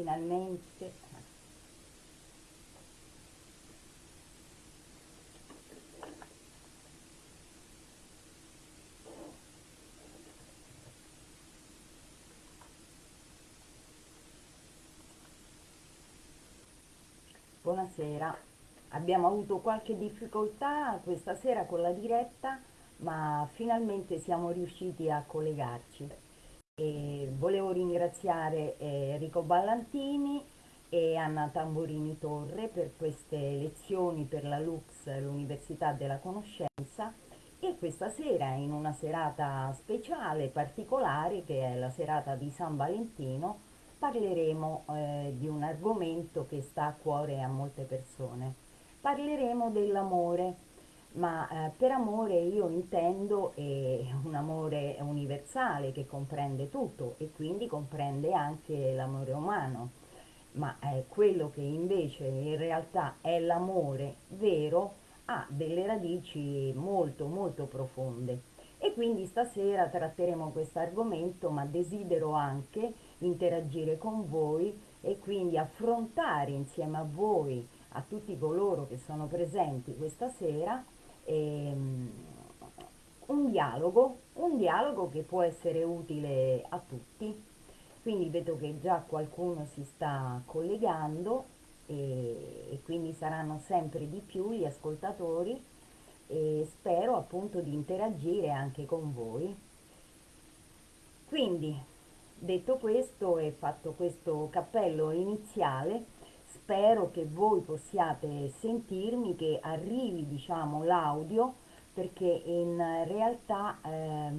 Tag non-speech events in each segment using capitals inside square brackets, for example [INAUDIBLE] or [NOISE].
finalmente Buonasera, abbiamo avuto qualche difficoltà questa sera con la diretta, ma finalmente siamo riusciti a collegarci. E volevo ringraziare eh, Enrico Ballantini e Anna Tamborini Torre per queste lezioni per la Lux, l'Università della Conoscenza e questa sera in una serata speciale, particolare, che è la serata di San Valentino, parleremo eh, di un argomento che sta a cuore a molte persone. Parleremo dell'amore, ma eh, per amore io intendo eh, un amore universale che comprende tutto e quindi comprende anche l'amore umano, ma eh, quello che invece in realtà è l'amore vero ha delle radici molto molto profonde. E quindi stasera tratteremo questo argomento ma desidero anche interagire con voi e quindi affrontare insieme a voi, a tutti coloro che sono presenti questa sera, ehm, un dialogo, un dialogo che può essere utile a tutti. Quindi vedo che già qualcuno si sta collegando e, e quindi saranno sempre di più gli ascoltatori e spero appunto di interagire anche con voi. Quindi Detto questo e fatto questo cappello iniziale, spero che voi possiate sentirmi, che arrivi diciamo l'audio, perché in realtà eh,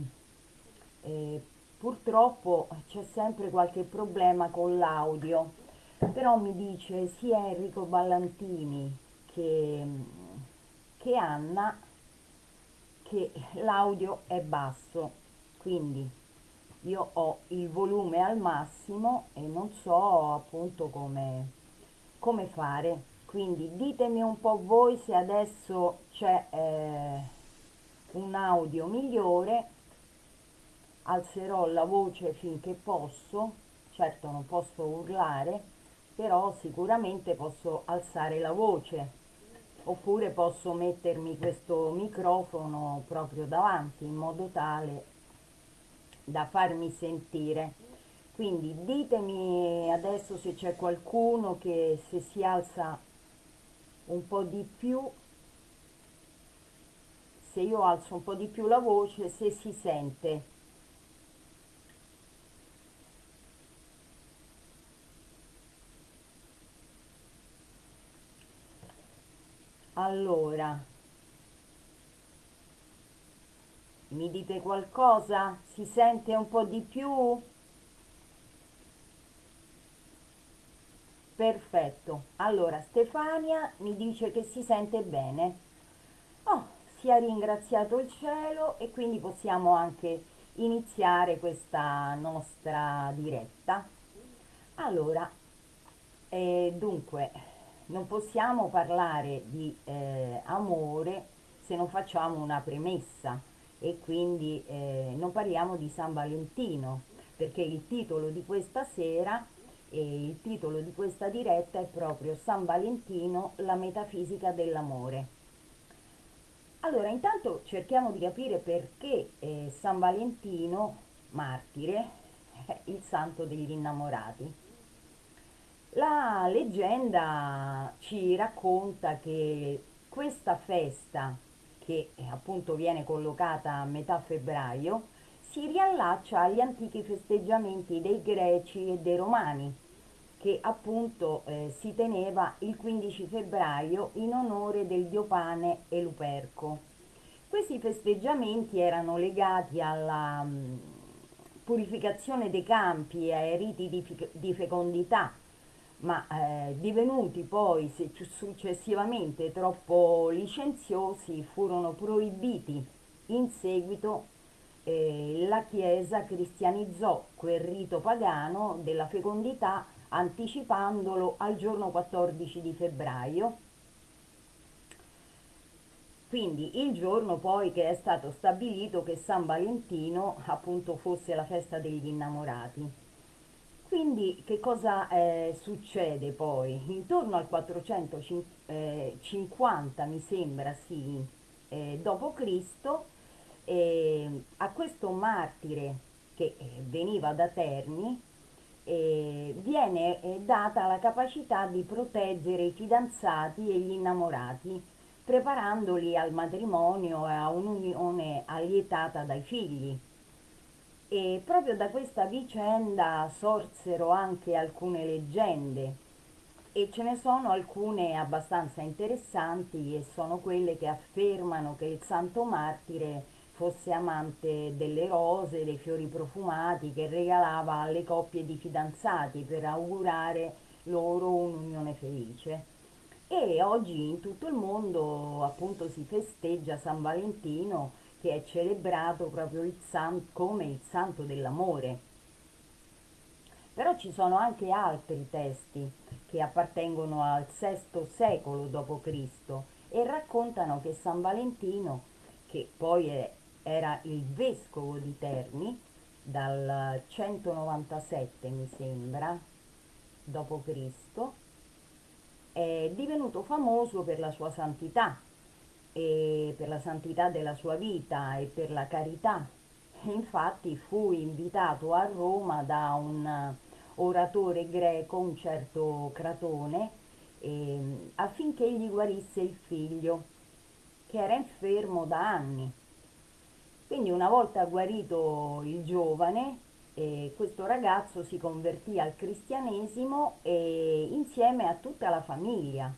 eh, purtroppo c'è sempre qualche problema con l'audio, però mi dice sia Enrico Ballantini che, che Anna che l'audio è basso, quindi io ho il volume al massimo e non so appunto come, come fare. Quindi ditemi un po' voi se adesso c'è eh, un audio migliore. Alzerò la voce finché posso. Certo non posso urlare però sicuramente posso alzare la voce. Oppure posso mettermi questo microfono proprio davanti in modo tale da farmi sentire quindi ditemi adesso se c'è qualcuno che se si alza un po' di più se io alzo un po' di più la voce se si sente allora Mi dite qualcosa? Si sente un po' di più? Perfetto. Allora, Stefania mi dice che si sente bene. Oh, sia ringraziato il cielo e quindi possiamo anche iniziare questa nostra diretta. Allora, eh, dunque, non possiamo parlare di eh, amore se non facciamo una premessa e quindi eh, non parliamo di San Valentino perché il titolo di questa sera e il titolo di questa diretta è proprio San Valentino, la metafisica dell'amore. Allora, intanto cerchiamo di capire perché eh, San Valentino, martire, è [LAUGHS] il santo degli innamorati. La leggenda ci racconta che questa festa che eh, appunto viene collocata a metà febbraio, si riallaccia agli antichi festeggiamenti dei greci e dei romani, che appunto eh, si teneva il 15 febbraio in onore del dio Pane e Luperco. Questi festeggiamenti erano legati alla mm, purificazione dei campi e ai riti di, di fecondità, ma eh, divenuti poi successivamente troppo licenziosi furono proibiti in seguito eh, la Chiesa cristianizzò quel rito pagano della fecondità anticipandolo al giorno 14 di febbraio quindi il giorno poi che è stato stabilito che San Valentino appunto fosse la festa degli innamorati Quindi che cosa eh, succede poi? Intorno al 450, mi sembra, sì, eh, dopo Cristo, eh, a questo martire che eh, veniva da Terni, eh, viene eh, data la capacità di proteggere i fidanzati e gli innamorati, preparandoli al matrimonio e a un'unione allietata dai figli. E proprio da questa vicenda sorsero anche alcune leggende e ce ne sono alcune abbastanza interessanti e sono quelle che affermano che il santo martire fosse amante delle rose, dei fiori profumati che regalava alle coppie di fidanzati per augurare loro un'unione felice. E oggi in tutto il mondo appunto si festeggia San Valentino che è celebrato proprio il san- come il santo dell'amore. Però ci sono anche altri testi che appartengono al VI secolo d.C. e raccontano che San Valentino, che poi è, era il vescovo di Terni, dal 197 mi sembra, d.C., è divenuto famoso per la sua santità e per la santità della sua vita e per la carità. Infatti fu invitato a Roma da un oratore greco, un certo Cratone, eh, affinché gli guarisse il figlio, che era infermo da anni. Quindi una volta guarito il giovane, eh, questo ragazzo si convertì al cristianesimo e insieme a tutta la famiglia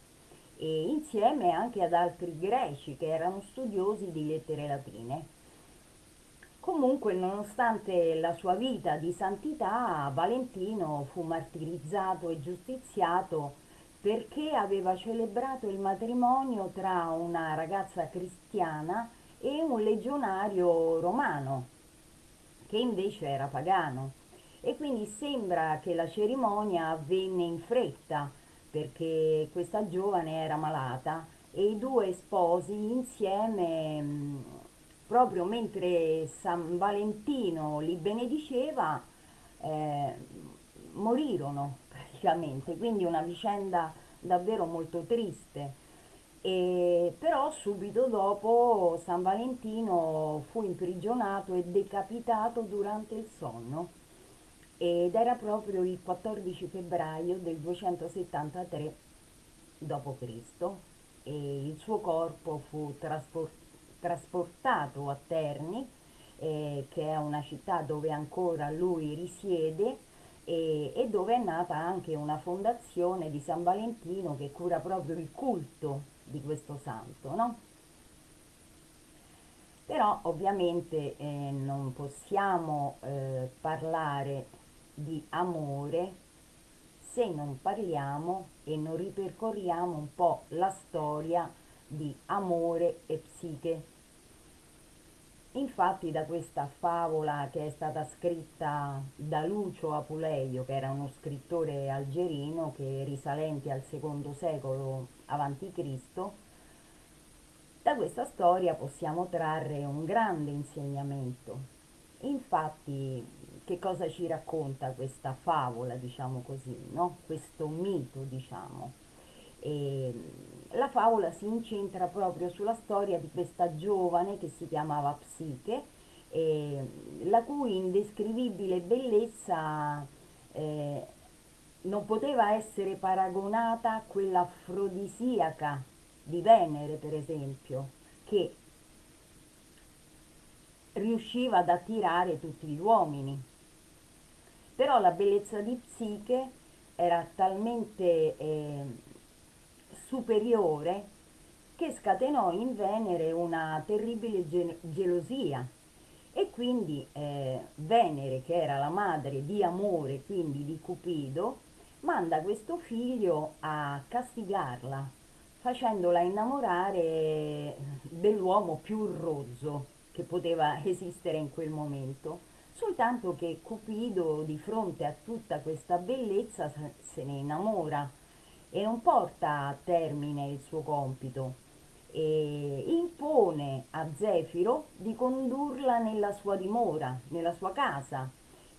e insieme anche ad altri greci che erano studiosi di lettere latine. Comunque, nonostante la sua vita di santità, Valentino fu martirizzato e giustiziato perché aveva celebrato il matrimonio tra una ragazza cristiana e un legionario romano, che invece era pagano. E quindi sembra che la cerimonia avvenne in fretta, perché questa giovane era malata e i due sposi insieme, proprio mentre San Valentino li benediceva, eh, morirono praticamente, quindi una vicenda davvero molto triste. E però subito dopo San Valentino fu imprigionato e decapitato durante il sonno ed era proprio il 14 febbraio del 273 d.C. e il suo corpo fu traspor- trasportato a Terni, eh, che è una città dove ancora lui risiede e, e, dove è nata anche una fondazione di San Valentino che cura proprio il culto di questo santo, no? Però ovviamente eh, non possiamo eh, parlare di amore se non parliamo e non ripercorriamo un po' la storia di amore e psiche. Infatti da questa favola che è stata scritta da Lucio Apuleio, che era uno scrittore algerino che risalente al secondo secolo a.C., da questa storia possiamo trarre un grande insegnamento. Infatti che cosa ci racconta questa favola, diciamo così, no? questo mito, diciamo. E la favola si incentra proprio sulla storia di questa giovane che si chiamava Psiche, eh, la cui indescrivibile bellezza eh, non poteva essere paragonata a quella afrodisiaca di Venere, per esempio, che riusciva ad attirare tutti gli uomini. Però la bellezza di Psiche era talmente eh, superiore che scatenò in Venere una terribile ge- gelosia. E quindi eh, Venere, che era la madre di Amore, quindi di Cupido, manda questo figlio a castigarla, facendola innamorare dell'uomo più rozzo che poteva esistere in quel momento soltanto che Cupido di fronte a tutta questa bellezza se ne innamora e non porta a termine il suo compito e impone a Zefiro di condurla nella sua dimora, nella sua casa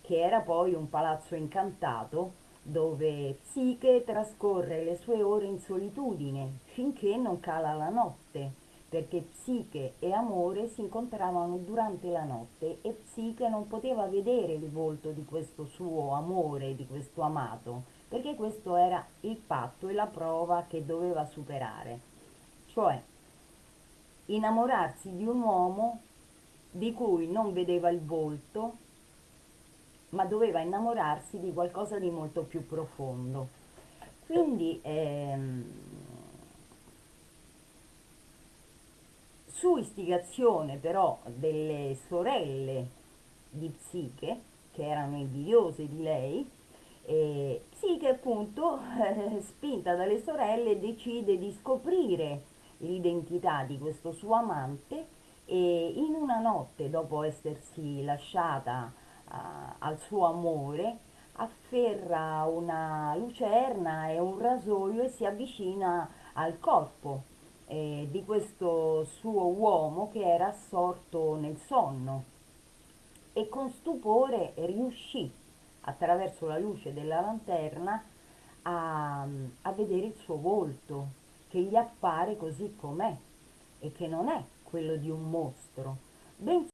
che era poi un palazzo incantato dove Psiche trascorre le sue ore in solitudine finché non cala la notte, perché Psiche e Amore si incontravano durante la notte e Psiche non poteva vedere il volto di questo suo amore, di questo amato, perché questo era il patto e la prova che doveva superare, cioè innamorarsi di un uomo di cui non vedeva il volto, ma doveva innamorarsi di qualcosa di molto più profondo. Quindi ehm, su istigazione però delle sorelle di Psiche, che erano invidiose di lei, eh, Psiche appunto, eh, spinta dalle sorelle, decide di scoprire l'identità di questo suo amante e in una notte, dopo essersi lasciata al suo amore, afferra una lucerna e un rasoio e si avvicina al corpo eh, di questo suo uomo che era assorto nel sonno. E con stupore riuscì attraverso la luce della lanterna a, a vedere il suo volto che gli appare così com'è e che non è quello di un mostro, bensì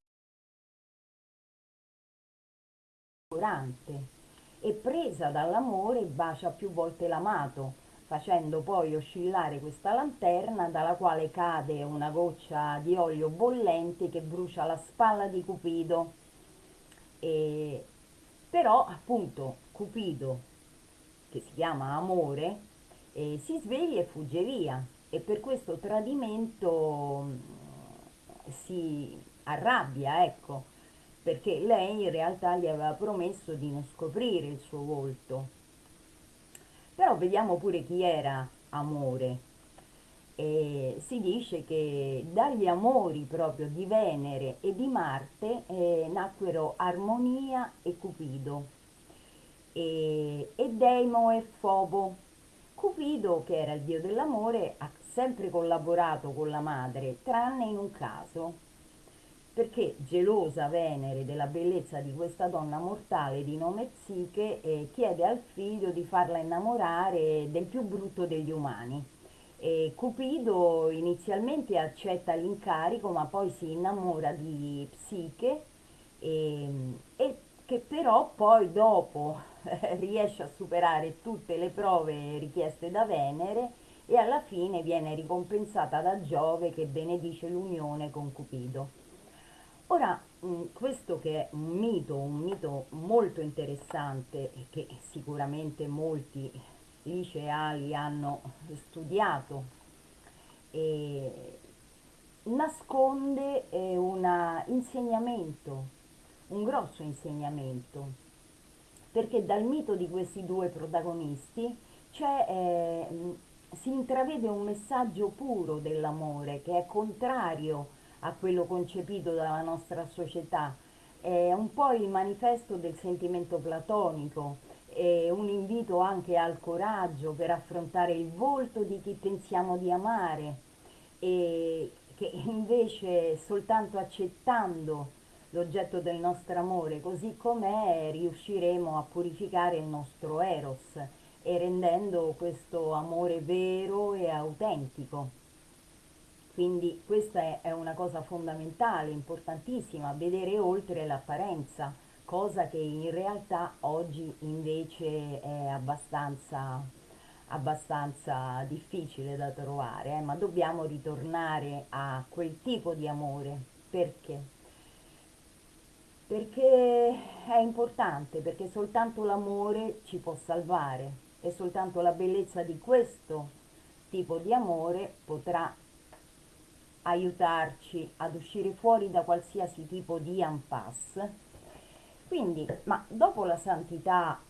e presa dall'amore bacia più volte l'amato, facendo poi oscillare questa lanterna dalla quale cade una goccia di olio bollente che brucia la spalla di Cupido. E, però appunto Cupido, che si chiama Amore, eh, si sveglia e fugge via. E per questo tradimento si arrabbia, ecco, perché lei in realtà gli aveva promesso di non scoprire il suo volto. Però vediamo pure chi era Amore. E si dice che dagli amori proprio di Venere e di Marte eh, nacquero Armonia e Cupido e, e Deimo e Fobo. Cupido, che era il dio dell'amore, ha sempre collaborato con la madre, tranne in un caso, perché gelosa Venere della bellezza di questa donna mortale di nome Psiche, eh, chiede al figlio di farla innamorare del più brutto degli umani. E Cupido inizialmente accetta l'incarico, ma poi si innamora di Psiche e, e che però poi dopo [LAUGHS] riesce a superare tutte le prove richieste da Venere e alla fine viene ricompensata da Giove che benedice l'unione con Cupido. Ora, questo che è un mito, un mito molto interessante e che sicuramente molti liceali hanno studiato, nasconde un insegnamento, un grosso insegnamento, perché dal mito di questi due protagonisti eh, si intravede un messaggio puro dell'amore che è contrario a quello concepito dalla nostra società. È un po' il manifesto del sentimento platonico, è un invito anche al coraggio per affrontare il volto di chi pensiamo di amare e che invece soltanto accettando l'oggetto del nostro amore così com'è riusciremo a purificare il nostro eros e rendendo questo amore vero e autentico. Quindi questa è una cosa fondamentale, importantissima, vedere oltre l'apparenza, cosa che in realtà oggi invece è abbastanza, abbastanza difficile da trovare, eh? ma dobbiamo ritornare a quel tipo di amore. Perché? Perché è importante, perché soltanto l'amore ci può salvare, e soltanto la bellezza di questo tipo di amore potrà aiutarci ad uscire fuori da qualsiasi tipo di impasse. Quindi, ma dopo la santità,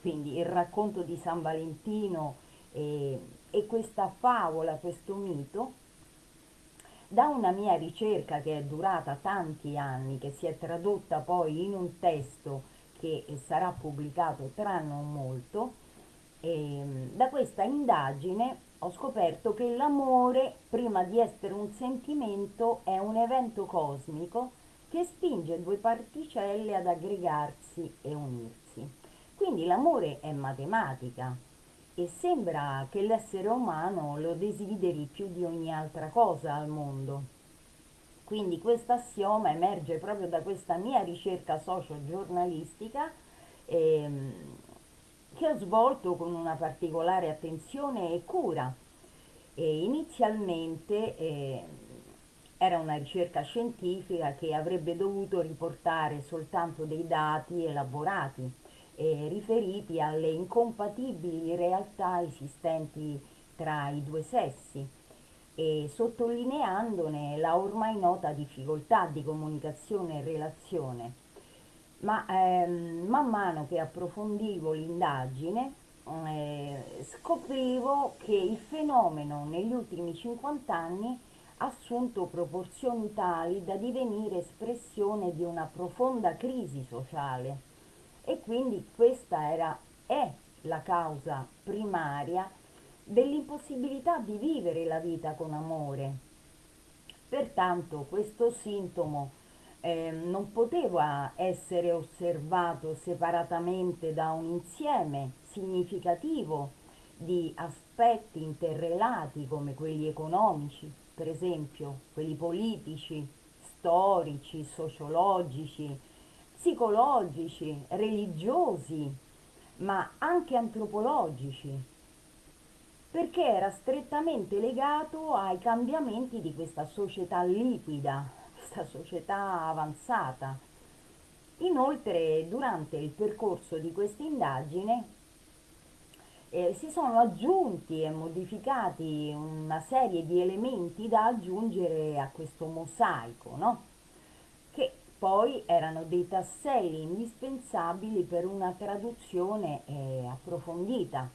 quindi il racconto di San Valentino e, e questa favola, questo mito, da una mia ricerca che è durata tanti anni, che si è tradotta poi in un testo che sarà pubblicato tra non molto, ehm, da questa indagine ho scoperto che l'amore, prima di essere un sentimento, è un evento cosmico che spinge due particelle ad aggregarsi e unirsi. Quindi l'amore è matematica e sembra che l'essere umano lo desideri più di ogni altra cosa al mondo. Quindi questo assioma emerge proprio da questa mia ricerca socio-giornalistica ehm, che ho svolto con una particolare attenzione e cura. E inizialmente eh, era una ricerca scientifica che avrebbe dovuto riportare soltanto dei dati elaborati eh, riferiti alle incompatibili realtà esistenti tra i due sessi e sottolineandone la ormai nota difficoltà di comunicazione e relazione. Ma ehm, man mano che approfondivo l'indagine eh, scoprivo che il fenomeno negli ultimi 50 anni ha assunto proporzioni tali da divenire espressione di una profonda crisi sociale e quindi questa era, è la causa primaria dell'impossibilità di vivere la vita con amore. Pertanto questo sintomo eh, non poteva essere osservato separatamente da un insieme significativo di aspetti interrelati come quelli economici, per esempio, quelli politici, storici, sociologici, psicologici, religiosi, ma anche antropologici, perché era strettamente legato ai cambiamenti di questa società liquida, questa società avanzata. Inoltre, durante il percorso di questa indagine eh, si sono aggiunti e modificati una serie di elementi da aggiungere a questo mosaico, no? poi erano dei tasselli indispensabili per una traduzione eh, approfondita.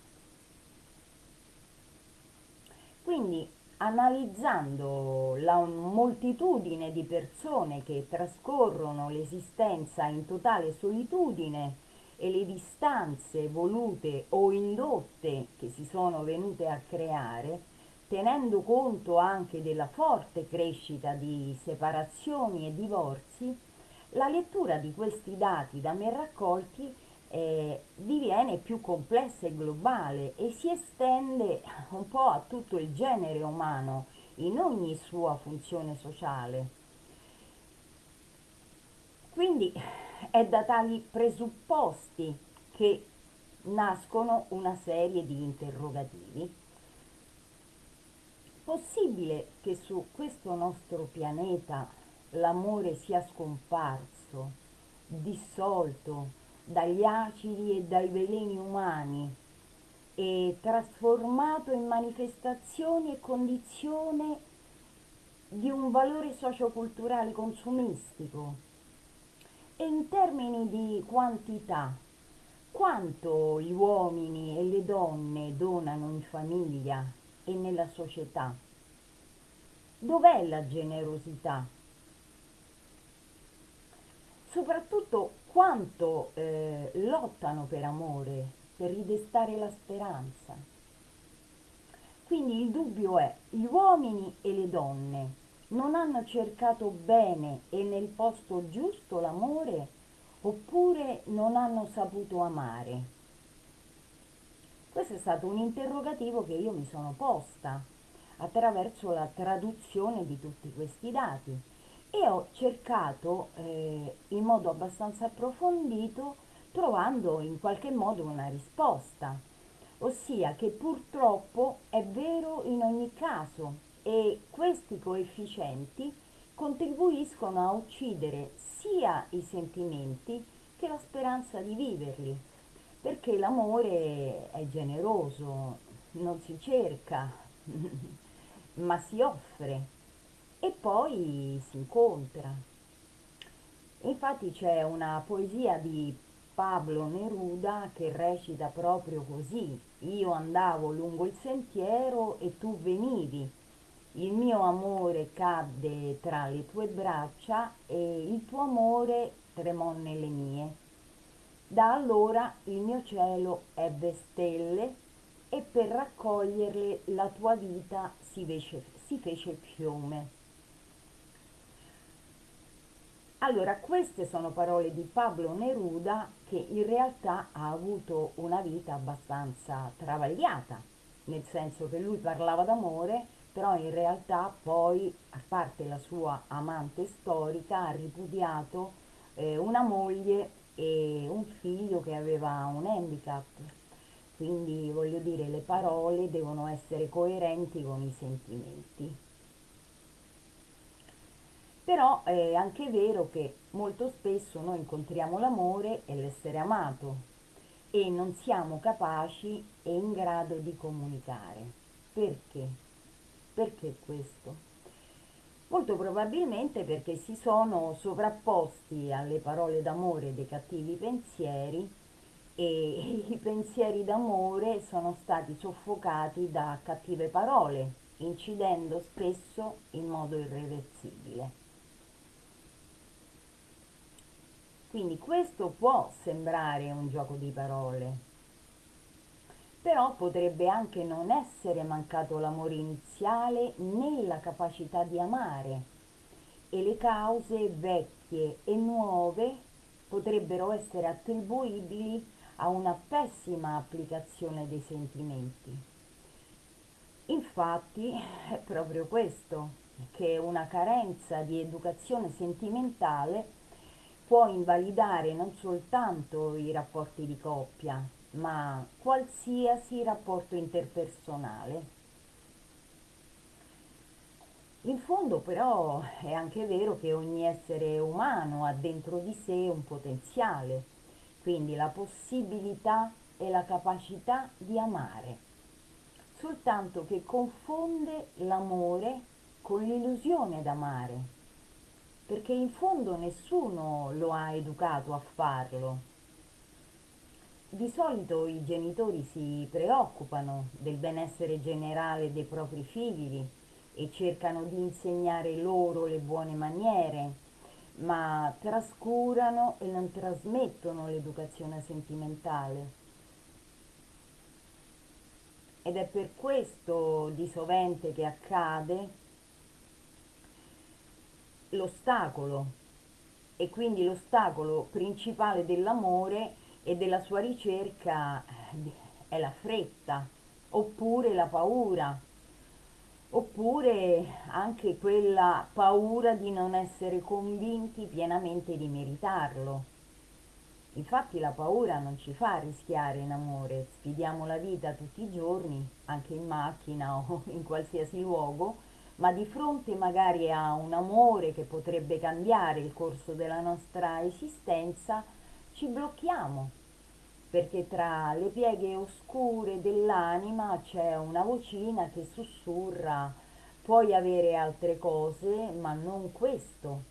Quindi analizzando la moltitudine di persone che trascorrono l'esistenza in totale solitudine e le distanze volute o indotte che si sono venute a creare, tenendo conto anche della forte crescita di separazioni e divorzi, la lettura di questi dati da me raccolti eh, diviene più complessa e globale e si estende un po' a tutto il genere umano in ogni sua funzione sociale. Quindi è da tali presupposti che nascono una serie di interrogativi. Possibile che su questo nostro pianeta l'amore sia scomparso, dissolto dagli acidi e dai veleni umani e trasformato in manifestazione e condizione di un valore socioculturale consumistico. E in termini di quantità, quanto gli uomini e le donne donano in famiglia e nella società? Dov'è la generosità? soprattutto quanto eh, lottano per amore, per ridestare la speranza. Quindi il dubbio è, gli uomini e le donne non hanno cercato bene e nel posto giusto l'amore oppure non hanno saputo amare? Questo è stato un interrogativo che io mi sono posta attraverso la traduzione di tutti questi dati e ho cercato eh, in modo abbastanza approfondito trovando in qualche modo una risposta, ossia che purtroppo è vero in ogni caso e questi coefficienti contribuiscono a uccidere sia i sentimenti che la speranza di viverli, perché l'amore è generoso, non si cerca, [LAUGHS] ma si offre e poi si incontra. Infatti c'è una poesia di Pablo Neruda che recita proprio così, io andavo lungo il sentiero e tu venivi, il mio amore cadde tra le tue braccia e il tuo amore tremò nelle mie. Da allora il mio cielo ebbe stelle e per raccoglierle la tua vita si fece, si fece fiume. Allora, queste sono parole di Pablo Neruda che in realtà ha avuto una vita abbastanza travagliata, nel senso che lui parlava d'amore, però in realtà poi, a parte la sua amante storica, ha ripudiato eh, una moglie e un figlio che aveva un handicap. Quindi voglio dire, le parole devono essere coerenti con i sentimenti. Però è anche vero che molto spesso noi incontriamo l'amore e l'essere amato e non siamo capaci e in grado di comunicare. Perché? Perché questo? Molto probabilmente perché si sono sovrapposti alle parole d'amore dei cattivi pensieri e [LAUGHS] i pensieri d'amore sono stati soffocati da cattive parole, incidendo spesso in modo irreversibile. Quindi questo può sembrare un gioco di parole, però potrebbe anche non essere mancato l'amore iniziale né la capacità di amare e le cause vecchie e nuove potrebbero essere attribuibili a una pessima applicazione dei sentimenti. Infatti è proprio questo, che una carenza di educazione sentimentale può invalidare non soltanto i rapporti di coppia, ma qualsiasi rapporto interpersonale. In fondo però è anche vero che ogni essere umano ha dentro di sé un potenziale, quindi la possibilità e la capacità di amare, soltanto che confonde l'amore con l'illusione d'amare perché in fondo nessuno lo ha educato a farlo. Di solito i genitori si preoccupano del benessere generale dei propri figli e cercano di insegnare loro le buone maniere, ma trascurano e non trasmettono l'educazione sentimentale. Ed è per questo di sovente che accade l'ostacolo e quindi l'ostacolo principale dell'amore e della sua ricerca eh, è la fretta oppure la paura oppure anche quella paura di non essere convinti pienamente di meritarlo. Infatti la paura non ci fa rischiare in amore, sfidiamo la vita tutti i giorni, anche in macchina o in qualsiasi luogo, ma di fronte magari a un amore che potrebbe cambiare il corso della nostra esistenza, ci blocchiamo, perché tra le pieghe oscure dell'anima c'è una vocina che sussurra puoi avere altre cose, ma non questo.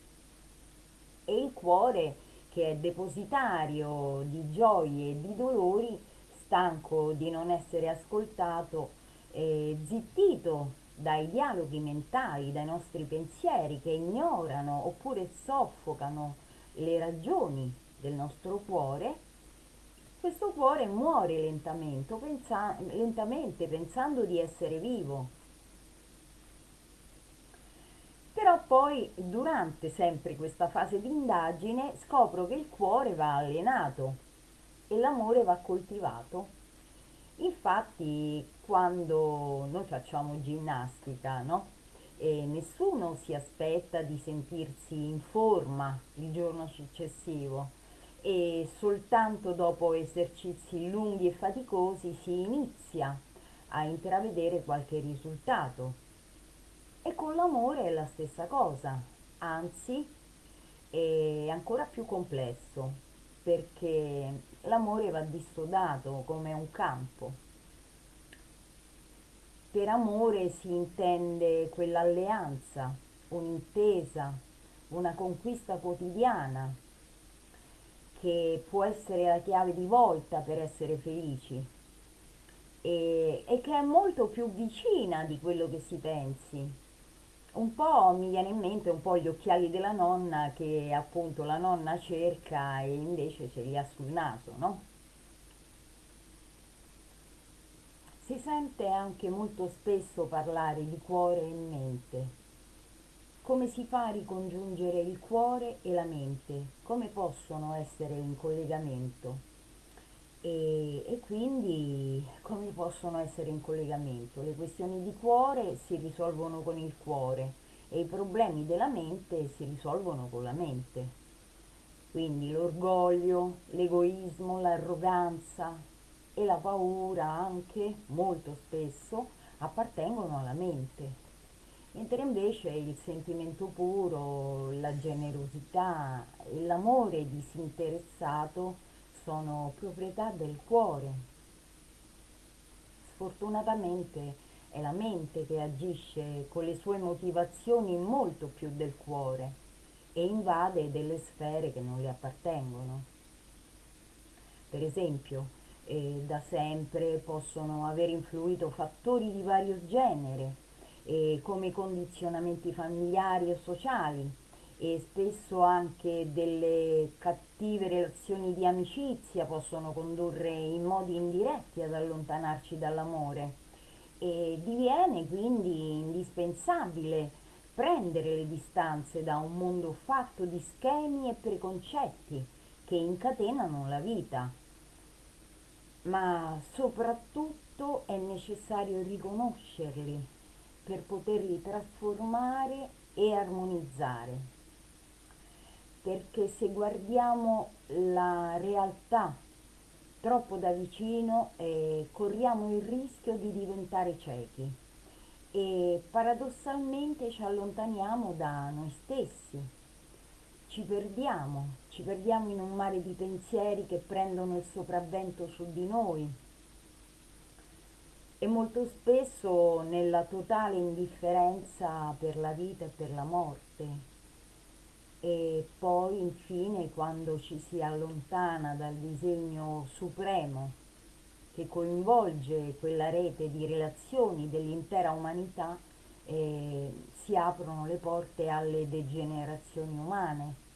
E il cuore, che è depositario di gioie e di dolori, stanco di non essere ascoltato, eh, zittito dai dialoghi mentali, dai nostri pensieri che ignorano oppure soffocano le ragioni del nostro cuore, questo cuore muore lentamente, pensa, lentamente pensando di essere vivo. Però poi durante sempre questa fase di indagine scopro che il cuore va allenato e l'amore va coltivato. Infatti quando noi facciamo ginnastica, no? E nessuno si aspetta di sentirsi in forma il giorno successivo e soltanto dopo esercizi lunghi e faticosi si inizia a intravedere qualche risultato. E con l'amore è la stessa cosa, anzi è ancora più complesso perché l'amore va dissodato come un campo per amore si intende quell'alleanza, un'intesa, una conquista quotidiana che può essere la chiave di volta per essere felici e, e che è molto più vicina di quello che si pensi. Un po' mi viene in mente un po' gli occhiali della nonna che appunto la nonna cerca e invece ce li ha sul naso, no? Si sente anche molto spesso parlare di cuore e mente. come si fa a ricongiungere il cuore e la mente? Come possono essere in collegamento? E, e, quindi come possono essere in collegamento? Le questioni di cuore si risolvono con il cuore e i problemi della mente si risolvono con la mente. Quindi l'orgoglio, l'egoismo, l'arroganza e la paura anche molto spesso appartengono alla mente. Mentre invece il sentimento puro, la generosità e l'amore disinteressato sono proprietà del cuore. Sfortunatamente è la mente che agisce con le sue motivazioni molto più del cuore e invade delle sfere che non le appartengono. Per esempio, eh, da sempre possono aver influito fattori di vario genere, eh, come condizionamenti familiari o sociali, e spesso anche delle cattive relazioni di amicizia possono condurre in modi indiretti ad allontanarci dall'amore e diviene quindi indispensabile prendere le distanze da un mondo fatto di schemi e preconcetti che incatenano la vita. Ma soprattutto è necessario riconoscerli per poterli trasformare e armonizzare. Perché se guardiamo la realtà troppo da vicino eh, corriamo il rischio di diventare ciechi e paradossalmente ci allontaniamo da noi stessi, ci perdiamo, ci perdiamo in un mare di pensieri che prendono il sopravvento su di noi. E molto spesso nella totale indifferenza per la vita e per la morte. E poi infine quando ci si allontana dal disegno supremo che coinvolge quella rete di relazioni dell'intera umanità eh, si aprono le porte alle degenerazioni umane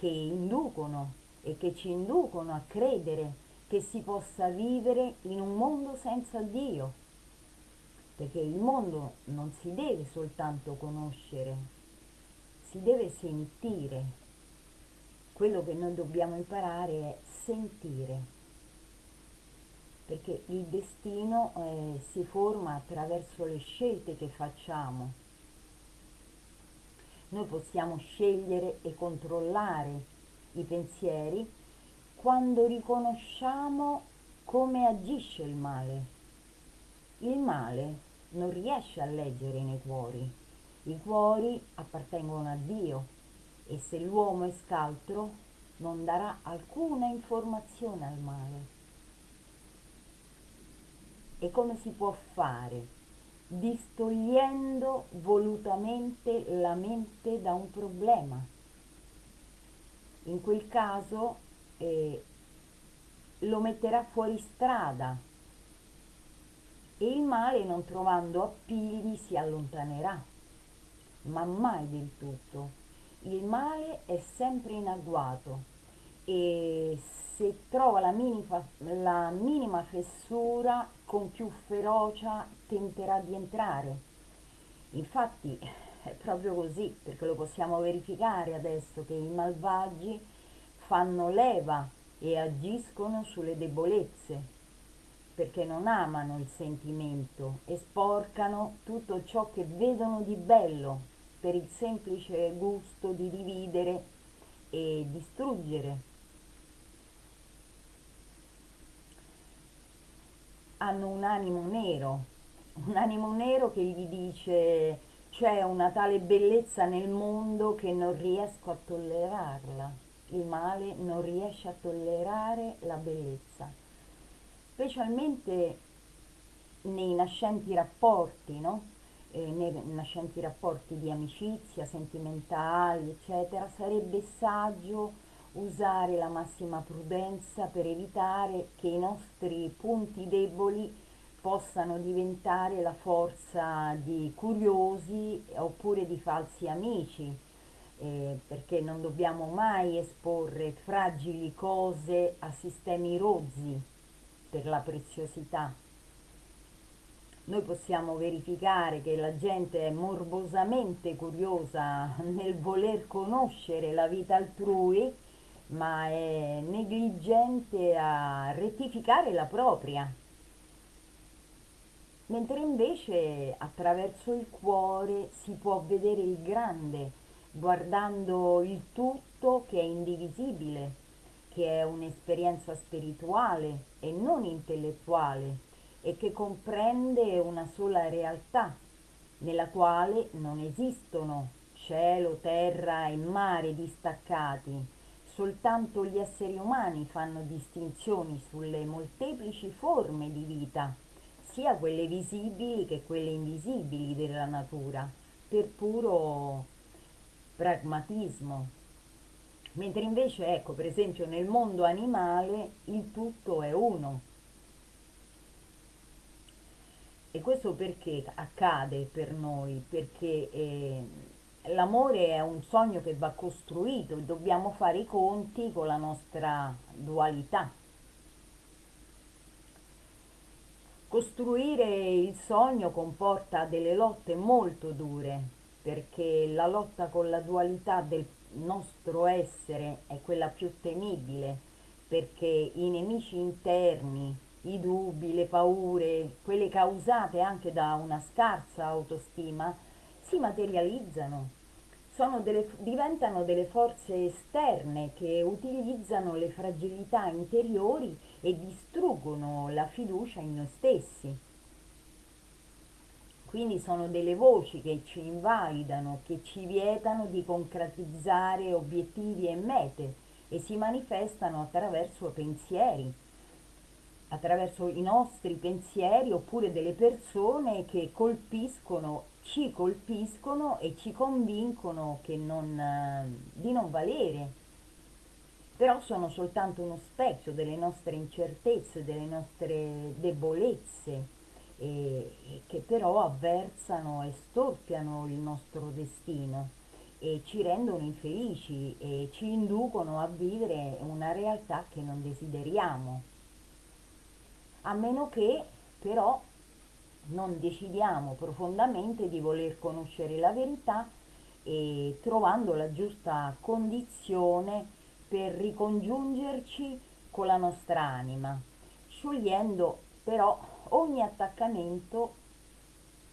che inducono e che ci inducono a credere che si possa vivere in un mondo senza Dio perché il mondo non si deve soltanto conoscere si deve sentire. Quello che noi dobbiamo imparare è sentire, perché il destino eh, si forma attraverso le scelte che facciamo. Noi possiamo scegliere e controllare i pensieri quando riconosciamo come agisce il male. Il male non riesce a leggere nei cuori, i cuori appartengono a Dio e se l'uomo è scaltro non darà alcuna informazione al male. E come si può fare? Distogliendo volutamente la mente da un problema. In quel caso eh, lo metterà fuori strada e il male non trovando appigli si allontanerà ma mai del tutto. Il male è sempre in agguato e se trova la minima, la minima fessura con più ferocia tenterà di entrare. Infatti è proprio così, perché lo possiamo verificare adesso che i malvagi fanno leva e agiscono sulle debolezze, perché non amano il sentimento e sporcano tutto ciò che vedono di bello per il semplice gusto di dividere e distruggere. Hanno un animo nero, un animo nero che gli dice c'è una tale bellezza nel mondo che non riesco a tollerarla. Il male non riesce a tollerare la bellezza, specialmente nei nascenti rapporti, no? eh, nei nascenti rapporti di amicizia, sentimentali, eccetera, sarebbe saggio usare la massima prudenza per evitare che i nostri punti deboli possano diventare la forza di curiosi oppure di falsi amici, eh, perché non dobbiamo mai esporre fragili cose a sistemi rozzi per la preziosità. Noi possiamo verificare che la gente è morbosamente curiosa nel voler conoscere la vita altrui, ma è negligente a rettificare la propria. Mentre invece attraverso il cuore si può vedere il grande, guardando il tutto che è indivisibile, che è un'esperienza spirituale e non intellettuale e che comprende una sola realtà, nella quale non esistono cielo, terra e mare distaccati, soltanto gli esseri umani fanno distinzioni sulle molteplici forme di vita, sia quelle visibili che quelle invisibili della natura, per puro pragmatismo. Mentre invece, ecco, per esempio nel mondo animale il tutto è uno, e questo perché accade per noi? Perché eh, l'amore è un sogno che va costruito e dobbiamo fare i conti con la nostra dualità. Costruire il sogno comporta delle lotte molto dure, perché la lotta con la dualità del nostro essere è quella più temibile, perché i nemici interni, i dubbi, le paure, quelle causate anche da una scarsa autostima, si materializzano, delle, diventano delle forze esterne che utilizzano le fragilità interiori e distruggono la fiducia in noi stessi. Quindi sono delle voci che ci invalidano, che ci vietano di concretizzare obiettivi e mete e si manifestano attraverso pensieri, attraverso i nostri pensieri oppure delle persone che colpiscono, ci colpiscono e ci convincono non, eh, di non valere. Però sono soltanto uno specchio delle nostre incertezze, delle nostre debolezze, e, e che però avversano e storpiano il nostro destino e ci rendono infelici e ci inducono a vivere una realtà che non desideriamo a meno che però non decidiamo profondamente di voler conoscere la verità e trovando la giusta condizione per ricongiungerci con la nostra anima, sciogliendo però ogni attaccamento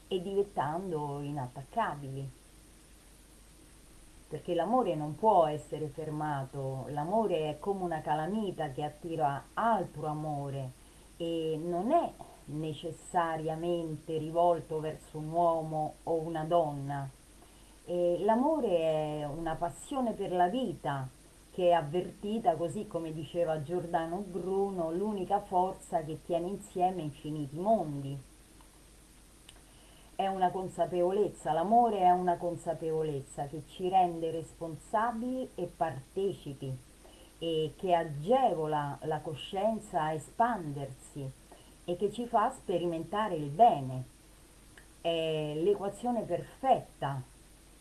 e diventando inattaccabili. Perché l'amore non può essere fermato, l'amore è come una calamita che attira altro amore e non è necessariamente rivolto verso un uomo o una donna. l'amore è una passione per la vita che è avvertita, così come diceva Giordano Bruno, l'unica forza che tiene insieme infiniti mondi. È una consapevolezza, l'amore è una consapevolezza che ci rende responsabili e partecipi e che agevola la coscienza a espandersi e che ci fa sperimentare il bene. È l'equazione perfetta,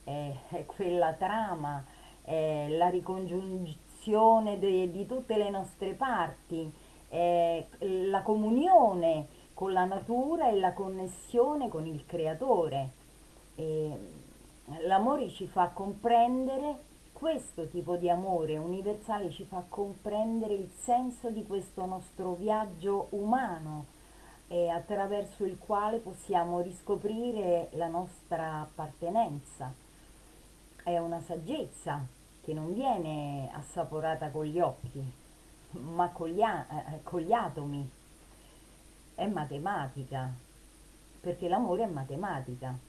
è, quella trama, è la ricongiunzione de, di tutte le nostre parti, è la comunione con la natura e la connessione con il creatore. L'amore ci fa comprendere questo tipo di amore universale ci fa comprendere il senso di questo nostro viaggio umano e attraverso il quale possiamo riscoprire la nostra appartenenza. È una saggezza che non viene assaporata con gli occhi, ma con gli, eh, con gli atomi. È matematica, perché l'amore è matematica.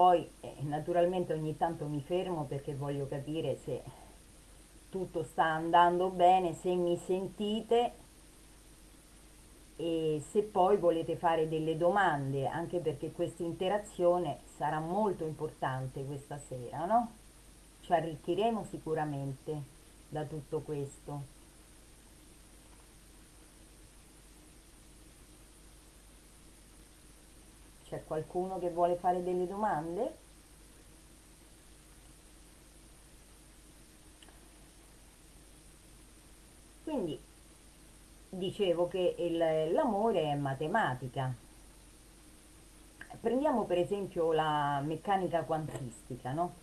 Poi eh, naturalmente ogni tanto mi fermo perché voglio capire se tutto sta andando bene, se mi sentite e se poi volete fare delle domande, anche perché questa interazione sarà molto importante questa sera, no? Ci arricchiremo sicuramente da tutto questo. C'è qualcuno che vuole fare delle domande? Quindi dicevo che l'amore è matematica. Prendiamo per esempio la meccanica quantistica, no?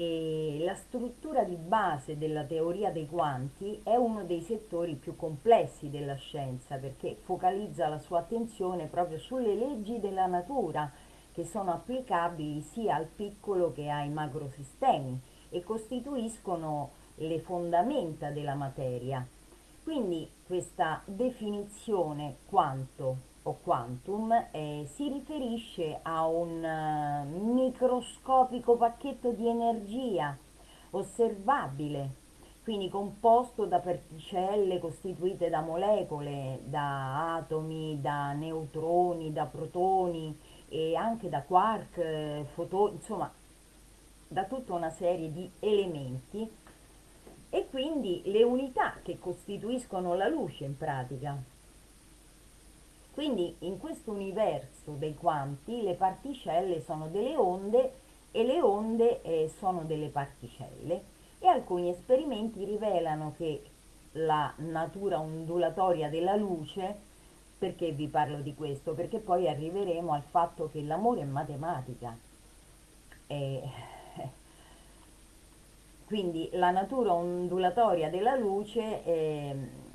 E la struttura di base della teoria dei quanti è uno dei settori più complessi della scienza perché focalizza la sua attenzione proprio sulle leggi della natura che sono applicabili sia al piccolo che ai macrosistemi e costituiscono le fondamenta della materia. Quindi questa definizione quanto o quantum eh, si riferisce a un eh, microscopico pacchetto di energia osservabile, quindi composto da particelle costituite da molecole, da atomi, da neutroni, da protoni e anche da quark, eh, fotoni, insomma da tutta una serie di elementi e quindi le unità che costituiscono la luce in pratica. Quindi in questo universo dei quanti le particelle sono delle onde e le onde eh, sono delle particelle e alcuni esperimenti rivelano che la natura ondulatoria della luce, perché vi parlo di questo? Perché poi arriveremo al fatto che l'amore è matematica. E [LAUGHS] quindi la natura ondulatoria della luce eh,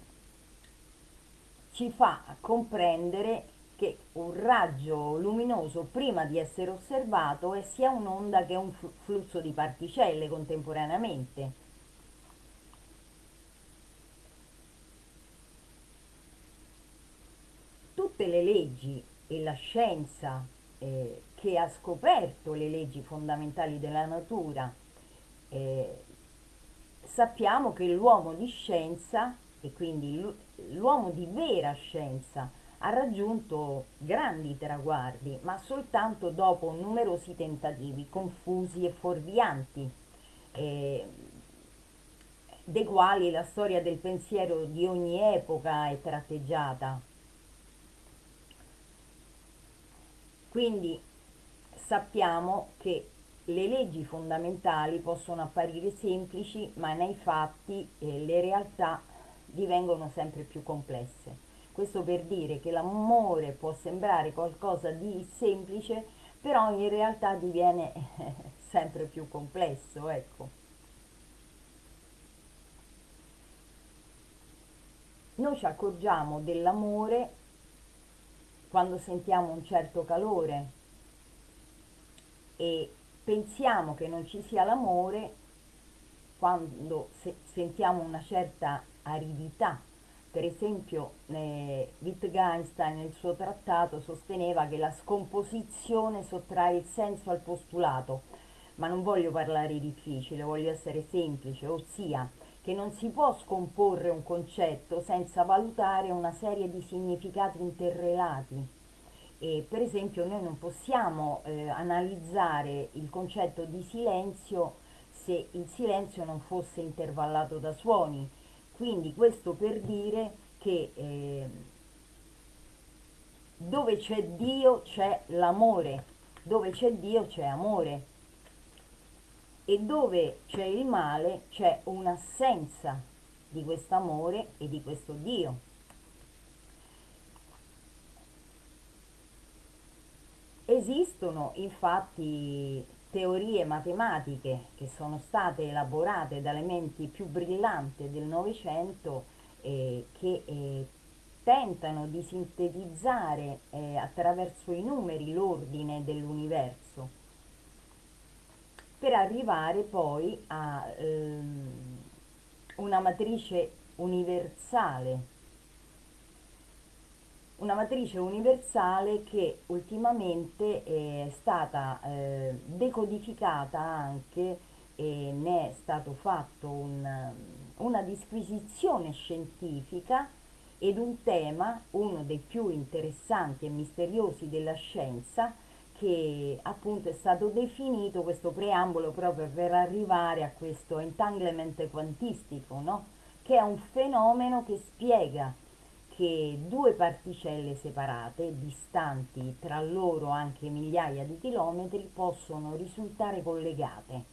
ci fa comprendere che un raggio luminoso prima di essere osservato è sia un'onda che un flusso di particelle contemporaneamente. Tutte le leggi e la scienza eh, che ha scoperto le leggi fondamentali della natura eh, sappiamo che l'uomo di scienza e quindi l'uomo di vera scienza ha raggiunto grandi traguardi, ma soltanto dopo numerosi tentativi confusi e fuorvianti, eh, dei quali la storia del pensiero di ogni epoca è tratteggiata. Quindi sappiamo che le leggi fondamentali possono apparire semplici, ma nei fatti eh, le realtà divengono sempre più complesse. Questo per dire che l'amore può sembrare qualcosa di semplice, però in realtà diviene [LAUGHS] sempre più complesso, ecco. Noi ci accorgiamo dell'amore quando sentiamo un certo calore e pensiamo che non ci sia l'amore quando se sentiamo una certa aridità. Per esempio eh, Wittgenstein nel suo trattato sosteneva che la scomposizione sottrae il senso al postulato, ma non voglio parlare difficile, voglio essere semplice, ossia che non si può scomporre un concetto senza valutare una serie di significati interrelati e per esempio noi non possiamo eh, analizzare il concetto di silenzio se il silenzio non fosse intervallato da suoni. Quindi questo per dire che eh, dove c'è Dio c'è l'amore, dove c'è Dio c'è amore e dove c'è il male c'è un'assenza di questo amore e di questo Dio. Esistono infatti teorie matematiche che sono state elaborate dalle menti più brillanti del Novecento eh, che eh, tentano di sintetizzare eh, attraverso i numeri l'ordine dell'universo per arrivare poi a ehm, una matrice universale una matrice universale che ultimamente è stata eh, decodificata anche e ne è stato fatto un, una disquisizione scientifica ed un tema, uno dei più interessanti e misteriosi della scienza, che appunto è stato definito questo preambolo proprio per arrivare a questo entanglement quantistico, no? che è un fenomeno che spiega che due particelle separate, distanti tra loro anche migliaia di chilometri, possono risultare collegate.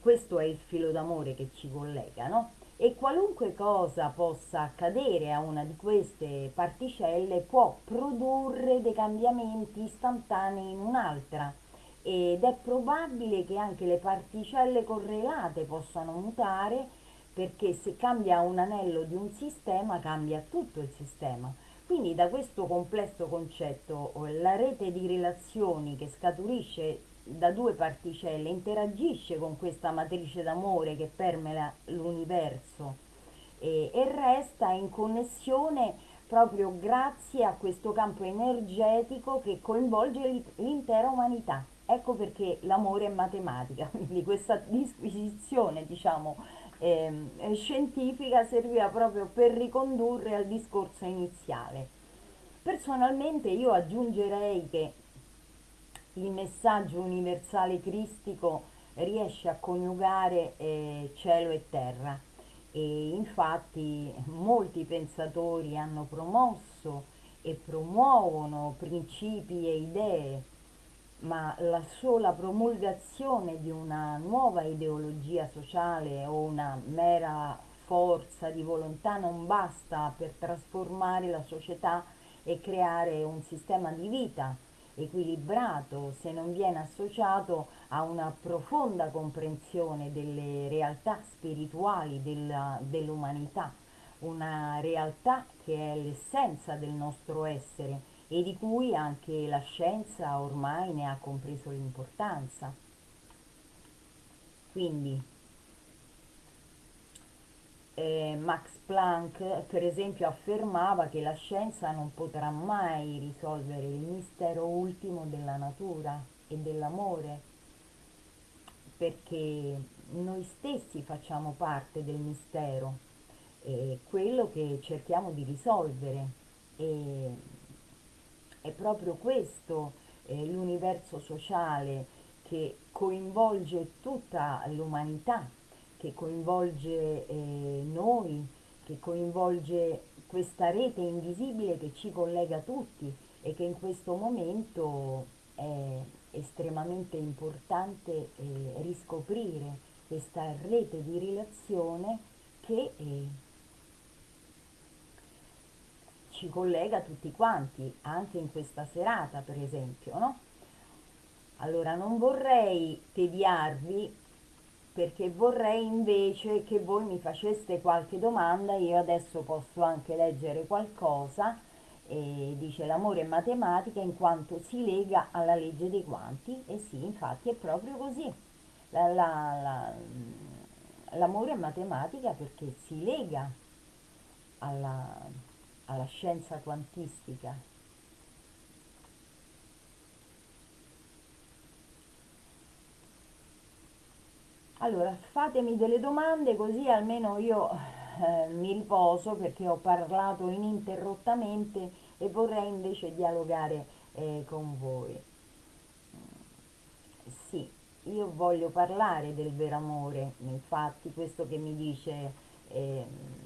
Questo è il filo d'amore che ci collega, no? e qualunque cosa possa accadere a una di queste particelle può produrre dei cambiamenti istantanei in un'altra ed è probabile che anche le particelle correlate possano mutare perché se cambia un anello di un sistema cambia tutto il sistema. Quindi da questo complesso concetto la rete di relazioni che scaturisce da due particelle interagisce con questa matrice d'amore che permea l'universo e, e resta in connessione proprio grazie a questo campo energetico che coinvolge l'intera umanità. Ecco perché l'amore è matematica, [LAUGHS] quindi questa disquisizione diciamo, eh, scientifica serviva proprio per ricondurre al discorso iniziale. Personalmente io aggiungerei che il messaggio universale cristico riesce a coniugare eh, cielo e terra e infatti molti pensatori hanno promosso e promuovono principi e idee ma la sola promulgazione di una nuova ideologia sociale o una mera forza di volontà non basta per trasformare la società e creare un sistema di vita equilibrato se non viene associato a una profonda comprensione delle realtà spirituali della, dell'umanità, una realtà che è l'essenza del nostro essere e di cui anche la scienza ormai ne ha compreso l'importanza. Quindi eh, Max Planck per esempio affermava che la scienza non potrà mai risolvere il mistero ultimo della natura e dell'amore perché noi stessi facciamo parte del mistero e quello che cerchiamo di risolvere e è proprio questo eh, l'universo sociale che coinvolge tutta l'umanità, che coinvolge eh, noi, che coinvolge questa rete invisibile che ci collega tutti e che in questo momento è estremamente importante eh, riscoprire questa rete di relazione che eh, ci collega tutti quanti, anche in questa serata per esempio, no? Allora non vorrei tediarvi perché vorrei invece che voi mi faceste qualche domanda, io adesso posso anche leggere qualcosa, e dice l'amore è matematica in quanto si lega alla legge dei quanti, e sì, infatti è proprio così. La, la, la, l'amore è matematica perché si lega alla, alla scienza quantistica. Allora, fatemi delle domande così almeno io eh, mi riposo perché ho parlato ininterrottamente e vorrei invece dialogare eh, con voi. Sì, io voglio parlare del vero amore, infatti questo che mi dice... Eh,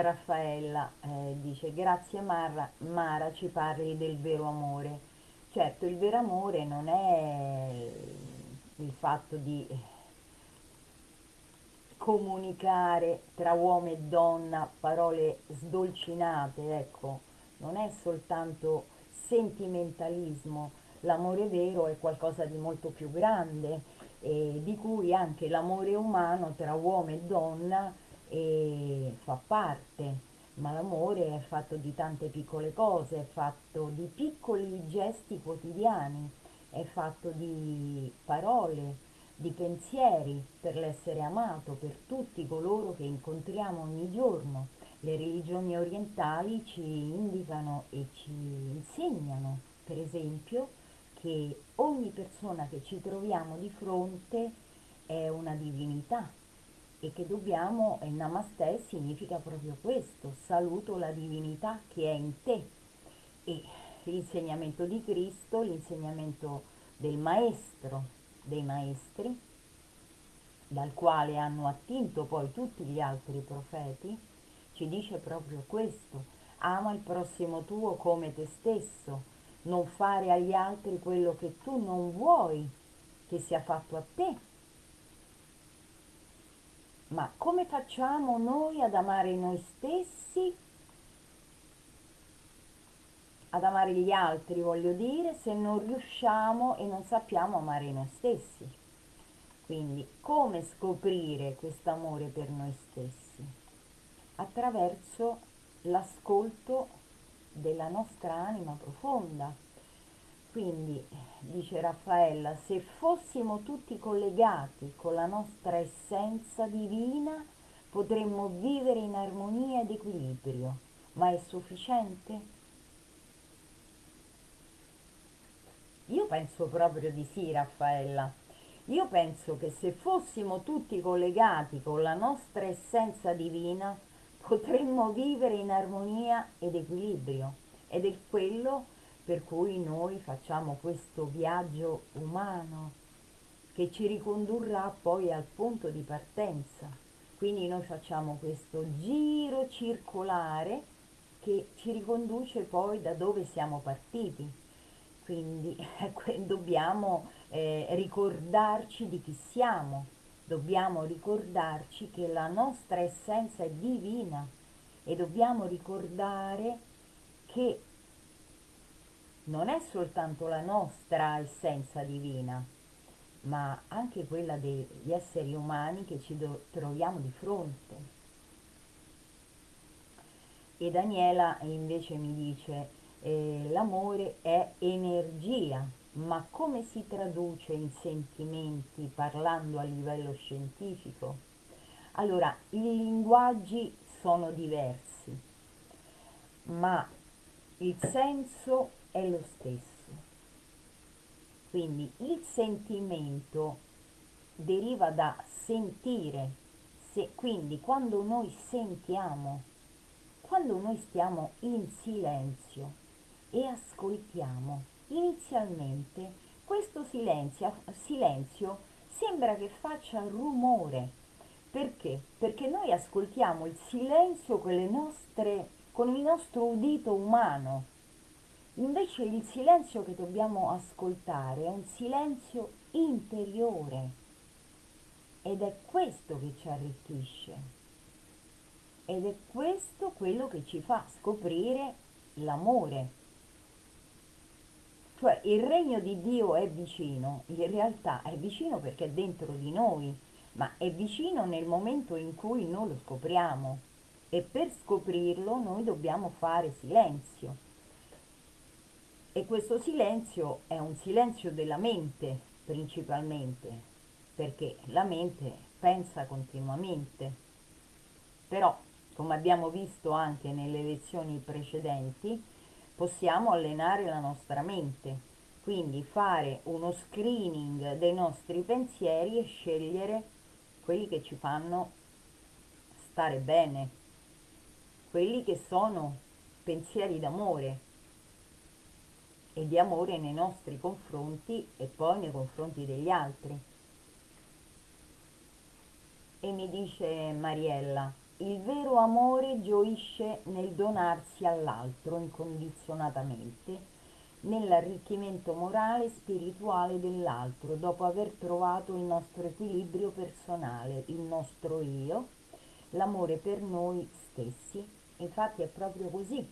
Raffaella eh, dice grazie Mara, Mara ci parli del vero amore. Certo, il vero amore non è il fatto di comunicare tra uomo e donna parole sdolcinate, ecco, non è soltanto sentimentalismo, l'amore vero è qualcosa di molto più grande, eh, di cui anche l'amore umano tra uomo e donna e fa parte, ma l'amore è fatto di tante piccole cose, è fatto di piccoli gesti quotidiani, è fatto di parole, di pensieri per l'essere amato, per tutti coloro che incontriamo ogni giorno. Le religioni orientali ci indicano e ci insegnano, per esempio, che ogni persona che ci troviamo di fronte è una divinità, e che dobbiamo, il Namaste significa proprio questo, saluto la divinità che è in te. E l'insegnamento di Cristo, l'insegnamento del Maestro, dei Maestri, dal quale hanno attinto poi tutti gli altri profeti, ci dice proprio questo, ama il prossimo tuo come te stesso, non fare agli altri quello che tu non vuoi che sia fatto a te Ma come facciamo noi ad amare noi stessi? Ad amare gli altri, voglio dire, se non riusciamo e non sappiamo amare noi stessi. Quindi come scoprire questo amore per noi stessi? Attraverso l'ascolto della nostra anima profonda. Quindi, dice Raffaella, se fossimo tutti collegati con la nostra essenza divina, potremmo vivere in armonia ed equilibrio. Ma è sufficiente? Io penso proprio di sì, Raffaella. Io penso che se fossimo tutti collegati con la nostra essenza divina, potremmo vivere in armonia ed equilibrio. Ed è quello per cui noi facciamo questo viaggio umano che ci ricondurrà poi al punto di partenza. Quindi noi facciamo questo giro circolare che ci riconduce poi da dove siamo partiti. Quindi [LAUGHS] dobbiamo eh, ricordarci di chi siamo, dobbiamo ricordarci che la nostra essenza è divina e dobbiamo ricordare che non è soltanto la nostra essenza divina, ma anche quella degli esseri umani che ci troviamo di fronte. E Daniela invece mi dice, eh, l'amore è energia, ma come si traduce in sentimenti parlando a livello scientifico? Allora, i linguaggi sono diversi, ma il senso è lo stesso. Quindi il sentimento deriva da sentire, se, quindi quando noi sentiamo, quando noi stiamo in silenzio e ascoltiamo, inizialmente questo silenzio, silenzio sembra che faccia rumore. Perché? Perché noi ascoltiamo il silenzio con, nostre, con il nostro udito umano, Invece il silenzio che dobbiamo ascoltare è un silenzio interiore. Ed è questo che ci arricchisce. Ed è questo quello che ci fa scoprire l'amore. Cioè il regno di Dio è vicino, in realtà è vicino perché è dentro di noi, ma è vicino nel momento in cui noi lo scopriamo. E per scoprirlo noi dobbiamo fare silenzio e questo silenzio è un silenzio della mente principalmente, perché la mente pensa continuamente. Però, come abbiamo visto anche nelle lezioni precedenti, possiamo allenare la nostra mente, quindi fare uno screening dei nostri pensieri e scegliere quelli che ci fanno stare bene, quelli che sono pensieri d'amore, e di amore nei nostri confronti e poi nei confronti degli altri. E mi dice Mariella, il vero amore gioisce nel donarsi all'altro incondizionatamente, nell'arricchimento morale e spirituale dell'altro, dopo aver trovato il nostro equilibrio personale, il nostro io, l'amore per noi stessi. Infatti è proprio così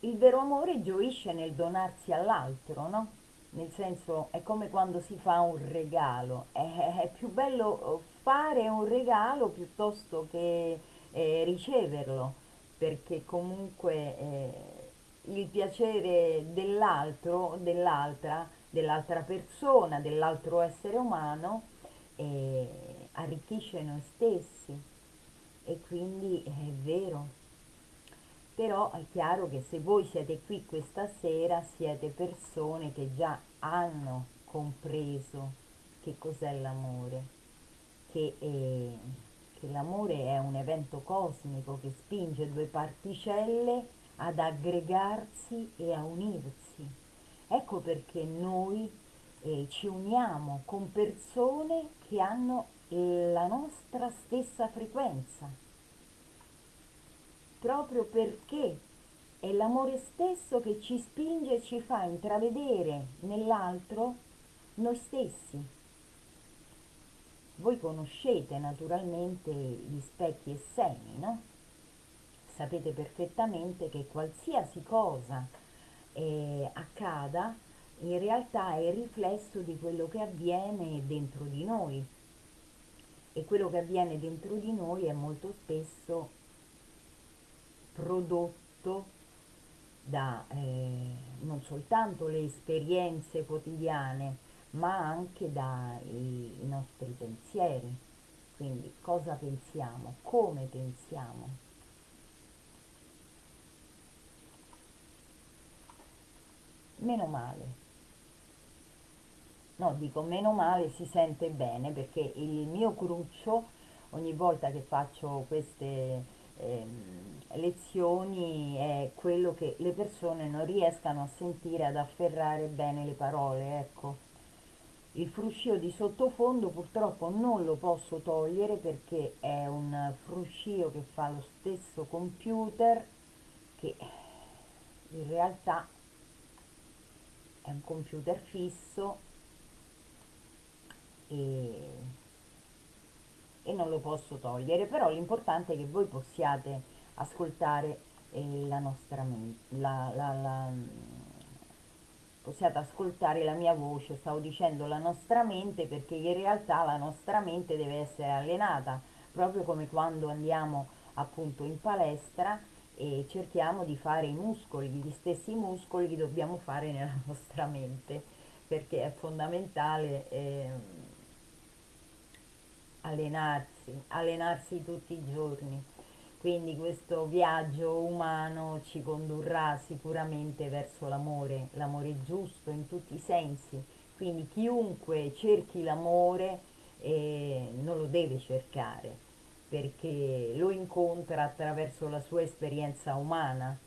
il vero amore gioisce nel donarsi all'altro, no? Nel senso è come quando si fa un regalo, è, è più bello fare un regalo piuttosto che eh, riceverlo, perché comunque eh, il piacere dell'altro, dell'altra, dell'altra persona, dell'altro essere umano eh, arricchisce noi stessi. E quindi è vero però è chiaro che se voi siete qui questa sera siete persone che già hanno compreso che cos'è l'amore, che, che l'amore è un evento cosmico che spinge due particelle ad aggregarsi e a unirsi. Ecco perché noi eh, ci uniamo con persone che hanno la nostra stessa frequenza, proprio perché è l'amore stesso che ci spinge e ci fa intravedere nell'altro noi stessi. voi conoscete naturalmente gli specchi e semi, no? Sapete perfettamente che qualsiasi cosa eh, accada in realtà è il riflesso di quello che avviene dentro di noi e quello che avviene dentro di noi è molto spesso prodotto da eh, non soltanto le esperienze quotidiane, ma anche dai nostri pensieri. Quindi cosa pensiamo, come pensiamo. Meno male. No, dico meno male si sente bene perché il mio cruccio ogni volta che faccio queste ehm, lezioni è quello che le persone non riescano a sentire, ad afferrare bene le parole, ecco. Il fruscio di sottofondo purtroppo non lo posso togliere perché è un fruscio che fa lo stesso computer che in realtà è un computer fisso e, e non lo posso togliere, però l'importante è che voi possiate ascoltare eh, la nostra mente, la, la, la, possiate ascoltare la mia voce, stavo dicendo la nostra mente perché in realtà la nostra mente deve essere allenata, proprio come quando andiamo appunto in palestra e cerchiamo di fare i muscoli, gli stessi muscoli li dobbiamo fare nella [LAUGHS] nostra mente, perché è fondamentale eh, allenarsi, allenarsi tutti i giorni. Quindi questo viaggio umano ci condurrà sicuramente verso l'amore, l'amore giusto in tutti i sensi. Quindi chiunque cerchi l'amore eh, non lo deve cercare perché lo incontra attraverso la sua esperienza umana,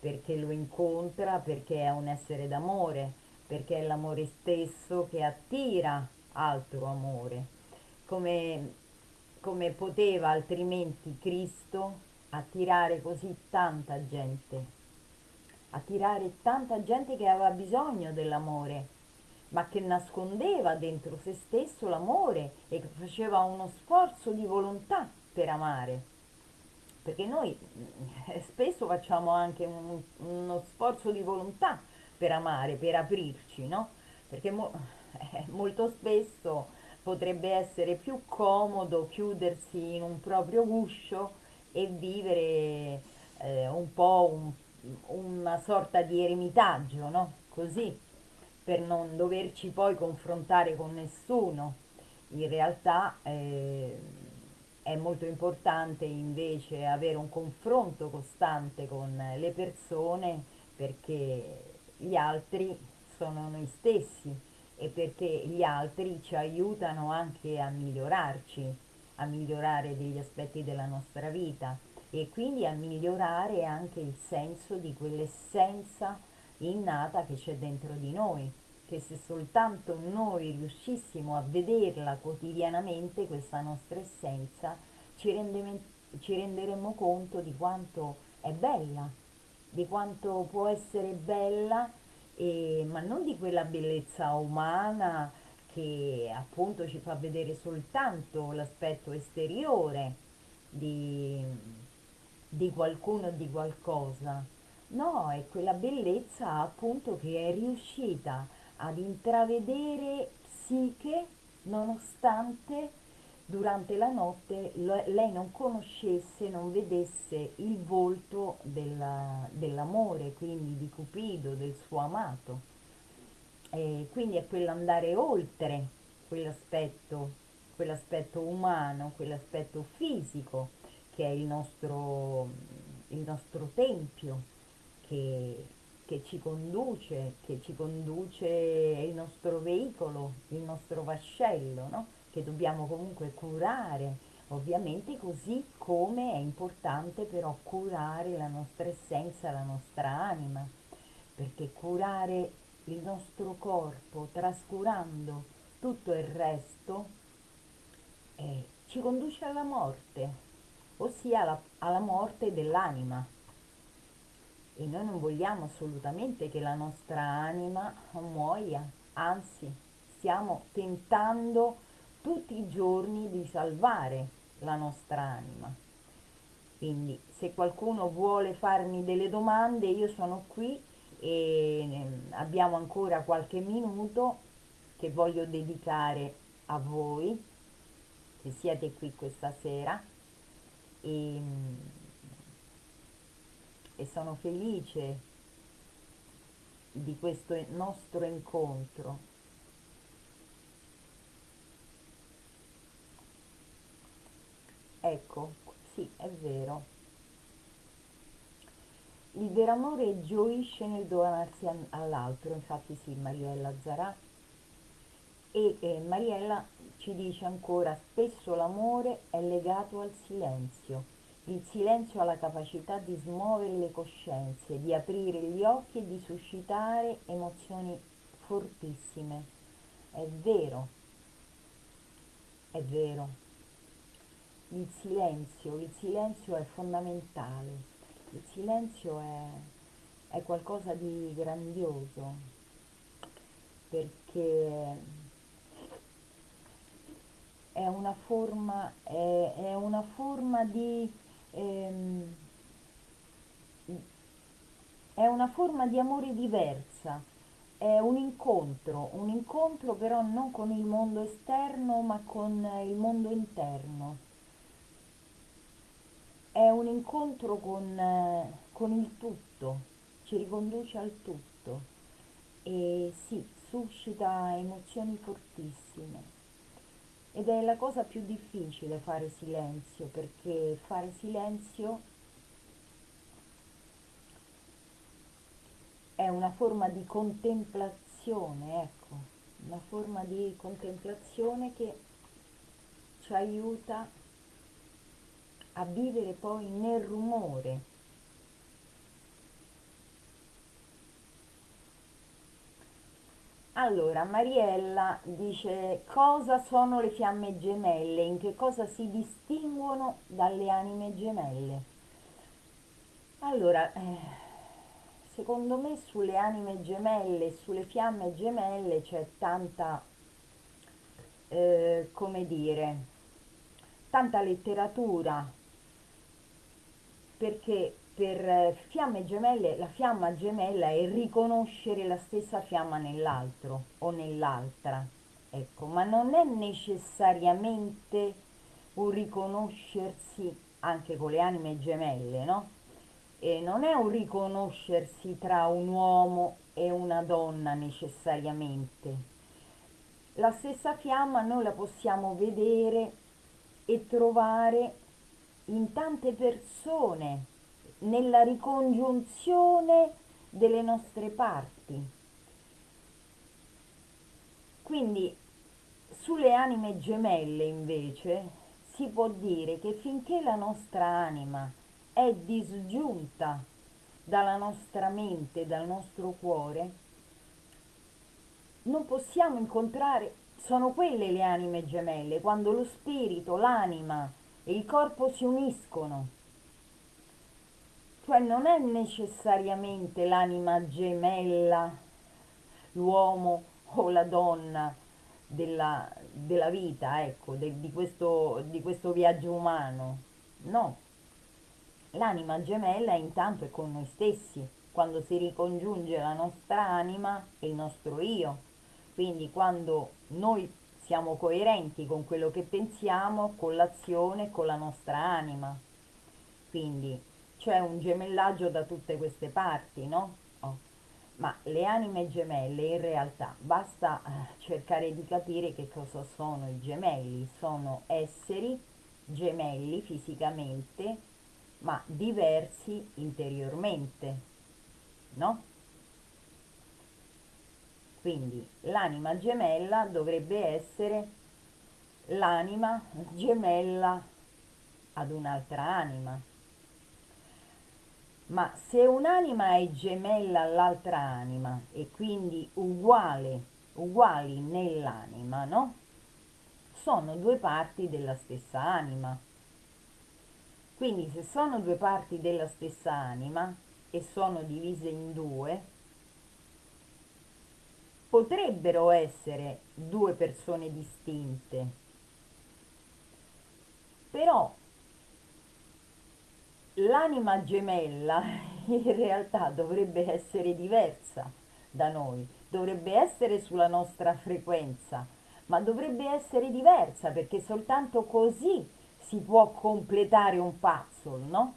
perché lo incontra perché è un essere d'amore, perché è l'amore stesso che attira altro amore. Come come poteva altrimenti Cristo attirare così tanta gente, attirare tanta gente che aveva bisogno dell'amore, ma che nascondeva dentro se stesso l'amore e che faceva uno sforzo di volontà per amare. Perché noi eh, spesso facciamo anche un, uno sforzo di volontà per amare, per aprirci, no? Perché mo, [LAUGHS] eh, molto spesso potrebbe essere più comodo chiudersi in un proprio guscio e vivere eh, un po' un, una sorta di eremitaggio, no? Così, per non doverci poi confrontare con nessuno. In realtà eh, è molto importante invece avere un confronto costante con le persone perché gli altri sono noi stessi e perché gli altri ci aiutano anche a migliorarci, a migliorare degli aspetti della nostra vita e quindi a migliorare anche il senso di quell'essenza innata che c'è dentro di noi, che se soltanto noi riuscissimo a vederla quotidianamente, questa nostra essenza, ci, ci renderemmo conto di quanto è bella, di quanto può essere bella e, ma non di quella bellezza umana che appunto ci fa vedere soltanto l'aspetto esteriore di, di qualcuno o di qualcosa. No, è quella bellezza appunto che è riuscita ad intravedere psiche nonostante durante la notte lei non conoscesse, non vedesse il volto della, dell'amore, quindi di Cupido, del suo amato. E quindi è quell'andare oltre quell'aspetto, quell'aspetto umano, quell'aspetto fisico che è il nostro, il nostro tempio, che, che ci conduce, che ci conduce il nostro veicolo, il nostro vascello, no? Che dobbiamo comunque curare, ovviamente così come è importante però curare la nostra essenza, la nostra anima, perché curare il nostro corpo trascurando tutto il resto eh, ci conduce alla morte, ossia alla, alla morte dell'anima. E noi non vogliamo assolutamente che la nostra anima muoia, anzi stiamo tentando tutti i giorni di salvare la nostra anima. Quindi se qualcuno vuole farmi delle domande, io sono qui e ehm, abbiamo ancora qualche minuto che voglio dedicare a voi che siete qui questa sera e, e sono felice di questo nostro incontro. Ecco, sì, è vero. Il vero amore gioisce nel donarsi all'altro, infatti sì, Mariella Zarà. E eh, Mariella ci dice ancora, spesso l'amore è legato al silenzio. Il silenzio ha la capacità di smuovere le coscienze, di aprire gli occhi e di suscitare emozioni fortissime. È vero, è vero. Il silenzio, il silenzio è fondamentale. Il silenzio è, è qualcosa di grandioso perché è una forma, è, è una forma di ehm, è una forma di amore diversa, è un incontro, un incontro però non con il mondo esterno ma con il mondo interno è un incontro con, eh, con il tutto, ci riconduce al tutto e sì, suscita emozioni fortissime. Ed è la cosa più difficile fare silenzio, perché fare silenzio è una forma di contemplazione, ecco, una forma di contemplazione che ci aiuta a vivere poi nel rumore. Allora, Mariella dice cosa sono le fiamme gemelle, in che cosa si distinguono dalle anime gemelle. Allora, eh, secondo me sulle anime gemelle sulle fiamme gemelle c'è tanta, eh, come dire, tanta letteratura, perché per eh, fiamme gemelle la fiamma gemella è riconoscere la stessa fiamma nell'altro o nell'altra, ecco, ma non è necessariamente un riconoscersi anche con le anime gemelle, no? E non è un riconoscersi tra un uomo e una donna necessariamente. La stessa fiamma noi la possiamo vedere e trovare in tante persone, nella ricongiunzione delle nostre parti. Quindi sulle anime gemelle invece si può dire che finché la nostra anima è disgiunta dalla nostra mente, dal nostro cuore, non possiamo incontrare, sono quelle le anime gemelle, quando lo spirito, l'anima e il corpo si uniscono. Cioè non è necessariamente l'anima gemella, l'uomo o la donna della, della vita, ecco, de, di, questo, di questo viaggio umano. No, l'anima gemella intanto è con noi stessi, quando si ricongiunge la nostra anima e il nostro io. Quindi quando noi siamo coerenti con quello che pensiamo, con l'azione, con la nostra anima. Quindi c'è un gemellaggio da tutte queste parti, no? Oh. Ma le anime gemelle in realtà basta eh, cercare di capire che cosa sono i gemelli. Sono esseri gemelli fisicamente, ma diversi interiormente, no? Quindi l'anima gemella dovrebbe essere l'anima gemella ad un'altra anima. Ma se un'anima è gemella all'altra anima e quindi uguale, uguali nell'anima, no? Sono due parti della stessa anima. Quindi se sono due parti della stessa anima e sono divise in due, potrebbero essere due persone distinte, Però l'anima gemella [LAUGHS] in realtà dovrebbe essere diversa da noi, dovrebbe essere sulla nostra frequenza, ma dovrebbe essere diversa perché soltanto così si può completare un puzzle, no?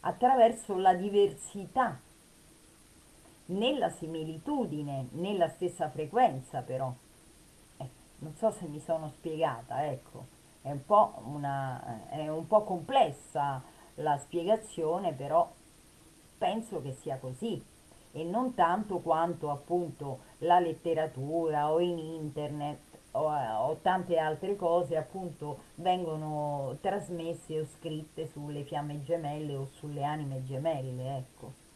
Attraverso la diversità, nella similitudine, nella stessa frequenza però. Eh, non so se mi sono spiegata, ecco, è un po', una, è un po' complessa la spiegazione, però penso che sia così e non tanto quanto appunto la letteratura o in internet o, o, tante altre cose appunto vengono trasmesse o scritte sulle fiamme gemelle o sulle anime gemelle, ecco.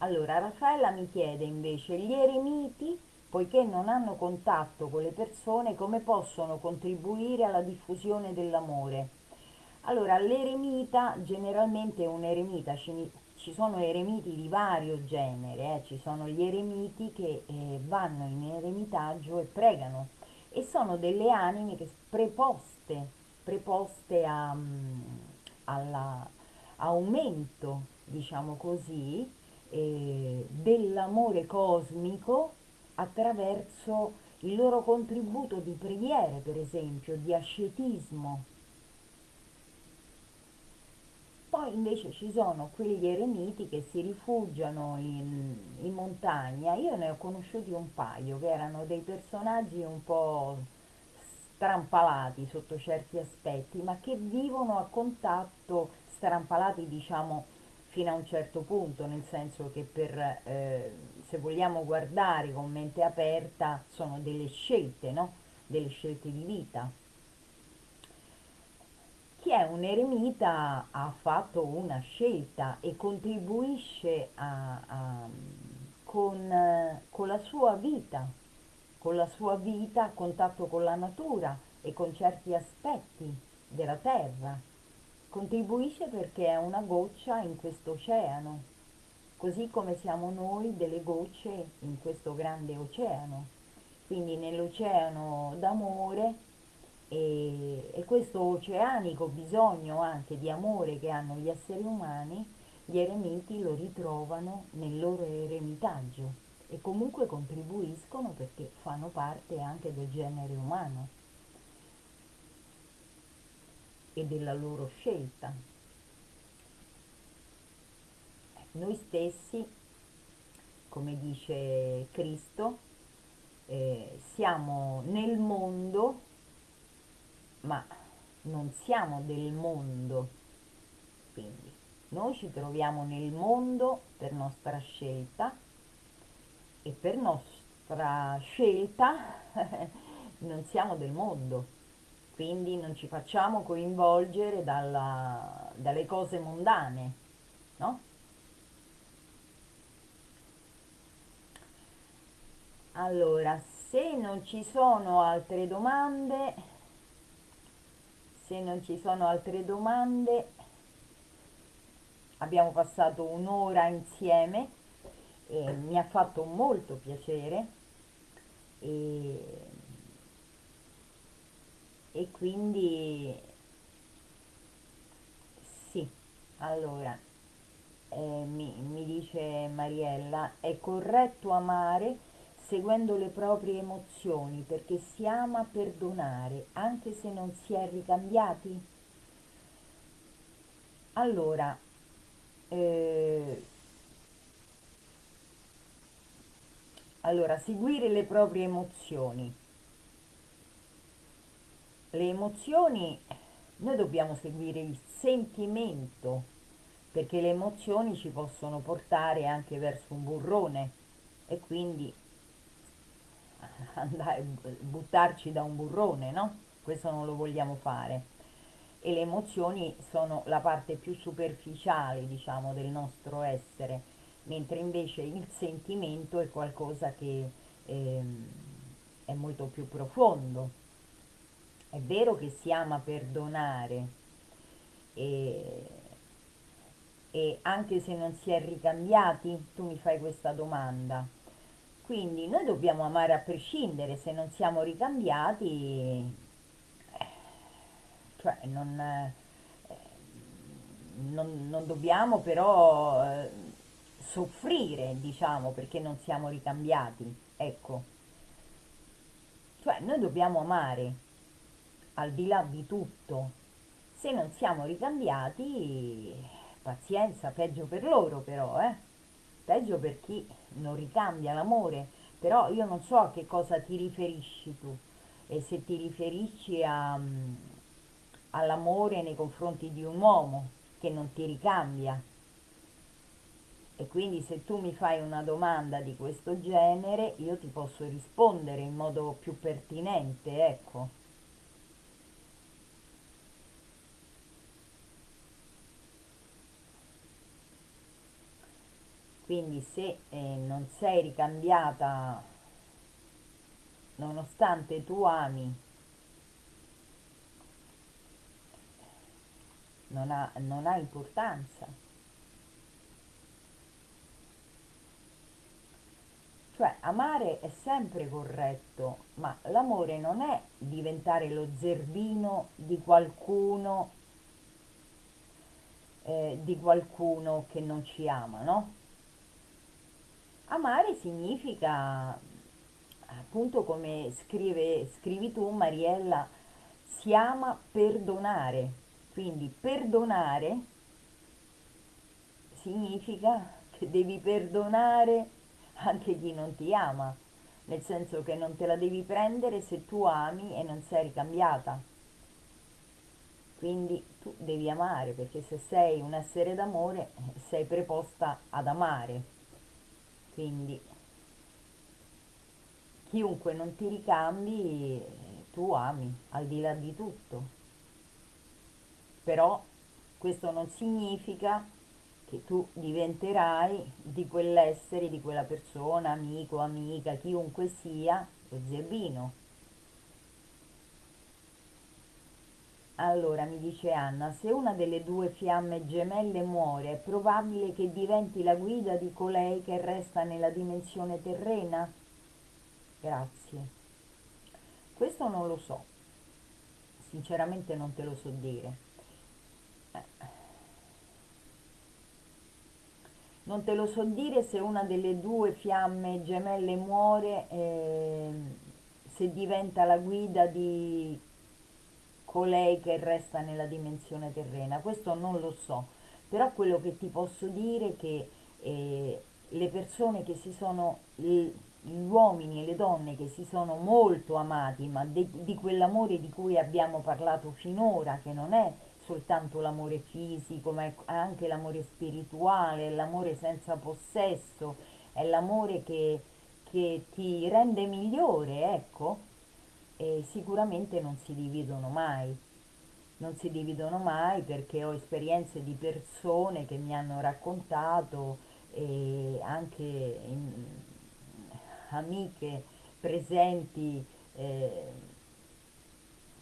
Allora, Raffaella mi chiede invece, gli eremiti, poiché non hanno contatto con le persone, come possono contribuire alla diffusione dell'amore? Allora, l'eremita generalmente un eremita, ci, sono eremiti di vario genere, eh? ci sono gli eremiti che eh, vanno in eremitaggio e pregano e sono delle anime che preposte, preposte a, um, all'aumento, diciamo così, eh, dell'amore cosmico attraverso il loro contributo di preghiere, per esempio, di ascetismo Poi invece ci sono quegli eremiti che si rifugiano in, in montagna. Io ne ho conosciuti un paio che erano dei personaggi un po' strampalati sotto certi aspetti, ma che vivono a contatto, strampalati diciamo fino a un certo punto, nel senso che per, eh, se vogliamo guardare con mente aperta, sono delle scelte, no? Delle scelte di vita chi è un eremita ha fatto una scelta e contribuisce a, a, con, con la sua vita, con la sua vita a contatto con la natura e con certi aspetti della terra. Contribuisce perché è una goccia in questo oceano, così come siamo noi delle gocce in questo grande oceano. Quindi nell'oceano d'amore e, e questo oceanico bisogno anche di amore che hanno gli esseri umani, gli eremiti lo ritrovano nel loro eremitaggio e comunque contribuiscono perché fanno parte anche del genere umano e della loro scelta. Noi stessi, come dice Cristo, eh, siamo nel mondo ma non siamo del mondo. Quindi noi ci troviamo nel mondo per nostra scelta e per nostra scelta [LAUGHS] non siamo del mondo. Quindi non ci facciamo coinvolgere dalla, dalle cose mondane, no? Allora, se non ci sono altre domande, se non ci sono altre domande abbiamo passato un'ora insieme e mi ha fatto molto piacere e, e quindi sì allora eh, mi, mi dice Mariella è corretto amare seguendo le proprie emozioni, perché si ama perdonare, anche se non si è ricambiati? Allora, eh, allora, seguire le proprie emozioni. Le emozioni, noi dobbiamo seguire il sentimento, perché le emozioni ci possono portare anche verso un burrone e quindi andare, buttarci da un burrone, no? Questo non lo vogliamo fare. E le emozioni sono la parte più superficiale, diciamo, del nostro essere, mentre invece il sentimento è qualcosa che eh, è molto più profondo. È vero che si ama perdonare e, e anche se non si è ricambiati, tu mi fai questa domanda, quindi noi dobbiamo amare a prescindere, se non siamo ricambiati cioè non, eh, non- non dobbiamo però eh, soffrire, diciamo, perché non siamo ricambiati, ecco, cioè noi dobbiamo amare al di là di tutto. Se non siamo ricambiati, pazienza, peggio per loro però, eh? Peggio per chi non ricambia l'amore. Però io non so a che cosa ti riferisci tu e se ti riferisci mm, all'amore nei confronti di un uomo che non ti ricambia. E quindi se tu mi fai una domanda di questo genere, io ti posso rispondere in modo più pertinente, ecco. Quindi se eh, non sei ricambiata nonostante tu ami, non ha, non ha importanza. Cioè, amare è sempre corretto, ma l'amore non è diventare lo zerbino di qualcuno, eh, di qualcuno che non ci ama, no? Amare significa, appunto come scrive, scrivi tu, Mariella, si ama perdonare. Quindi perdonare significa che devi perdonare anche chi non ti ama, nel senso che non te la devi prendere se tu ami e non sei ricambiata. Quindi tu devi amare, perché se sei un essere d'amore sei preposta ad amare. Quindi chiunque non ti ricambi, tu ami, al di là di tutto. Però questo non significa che tu diventerai di quell'essere, di quella persona, amico, amica, chiunque sia, lo zerbino. Allora mi dice Anna, se una delle due fiamme gemelle muore, è probabile che diventi la guida di colei che resta nella dimensione terrena? Grazie. Questo non lo so, sinceramente non te lo so dire. Non te lo so dire se una delle due fiamme gemelle muore, eh, se diventa la guida di colei che resta nella dimensione terrena. Questo non lo so, però quello che ti posso dire è che eh, le persone che si sono, gli uomini e le donne che si sono molto amati, ma de, di quell'amore di cui abbiamo parlato finora, che non è soltanto l'amore fisico, ma è anche l'amore spirituale, l'amore senza possesso, è l'amore che, che ti rende migliore, ecco, e sicuramente non si dividono mai. Non si dividono mai perché ho esperienze di persone che mi hanno raccontato e anche in, amiche presenti eh,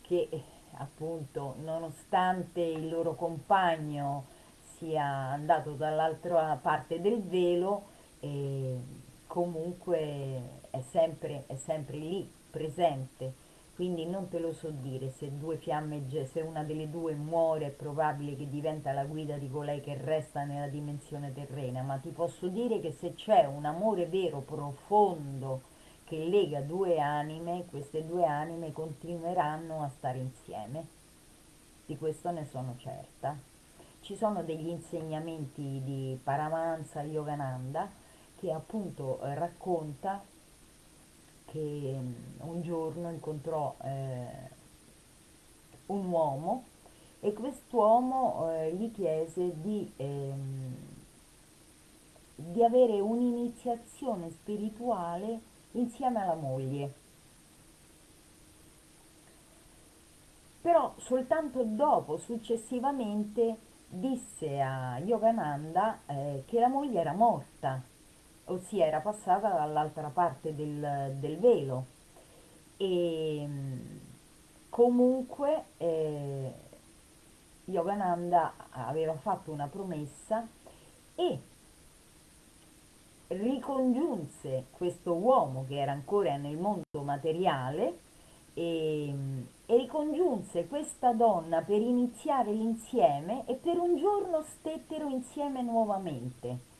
che appunto nonostante il loro compagno sia andato dall'altra parte del velo, eh, comunque è sempre, è sempre lì, presente. Quindi non te lo so dire, se, due fiamme, se una delle due muore è probabile che diventa la guida di colei che resta nella dimensione terrena, ma ti posso dire che se c'è un amore vero, profondo, che lega due anime, queste due anime continueranno a stare insieme. Di questo ne sono certa. Ci sono degli insegnamenti di Paramahansa Yogananda che appunto eh, racconta che mm, un giorno incontrò eh, un uomo e quest'uomo eh, gli chiese di, ehm, di avere un'iniziazione spirituale insieme alla moglie. Però soltanto dopo, successivamente, disse a Yogananda eh, che la moglie era morta, ossia era passata dall'altra parte del, del velo. E comunque eh, Yogananda aveva fatto una promessa e ricongiunse questo uomo che era ancora nel mondo materiale e, e ricongiunse questa donna per iniziare l'insieme e per un giorno stettero insieme nuovamente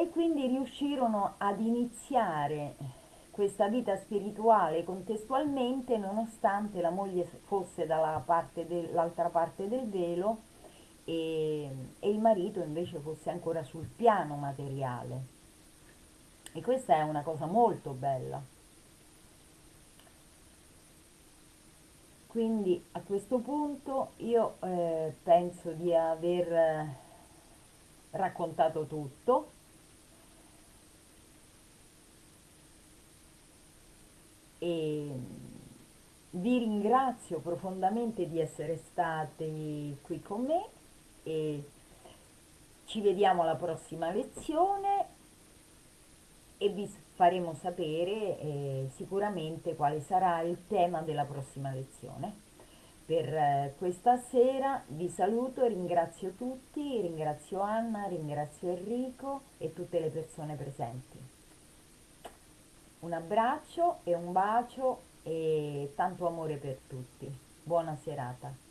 e quindi riuscirono ad iniziare questa vita spirituale contestualmente nonostante la moglie fosse dall'altra parte, del, parte del velo e, e il marito invece fosse ancora sul piano materiale. E questa è una cosa molto bella. Quindi a questo punto io eh, penso di aver eh, raccontato tutto. E vi ringrazio profondamente di essere stati qui con me e ci vediamo alla prossima lezione e vi faremo sapere eh, sicuramente quale sarà il tema della prossima lezione. Per eh, questa sera vi saluto e ringrazio tutti, ringrazio Anna, ringrazio Enrico e tutte le persone presenti. Un abbraccio e un bacio e tanto amore per tutti. Buona serata.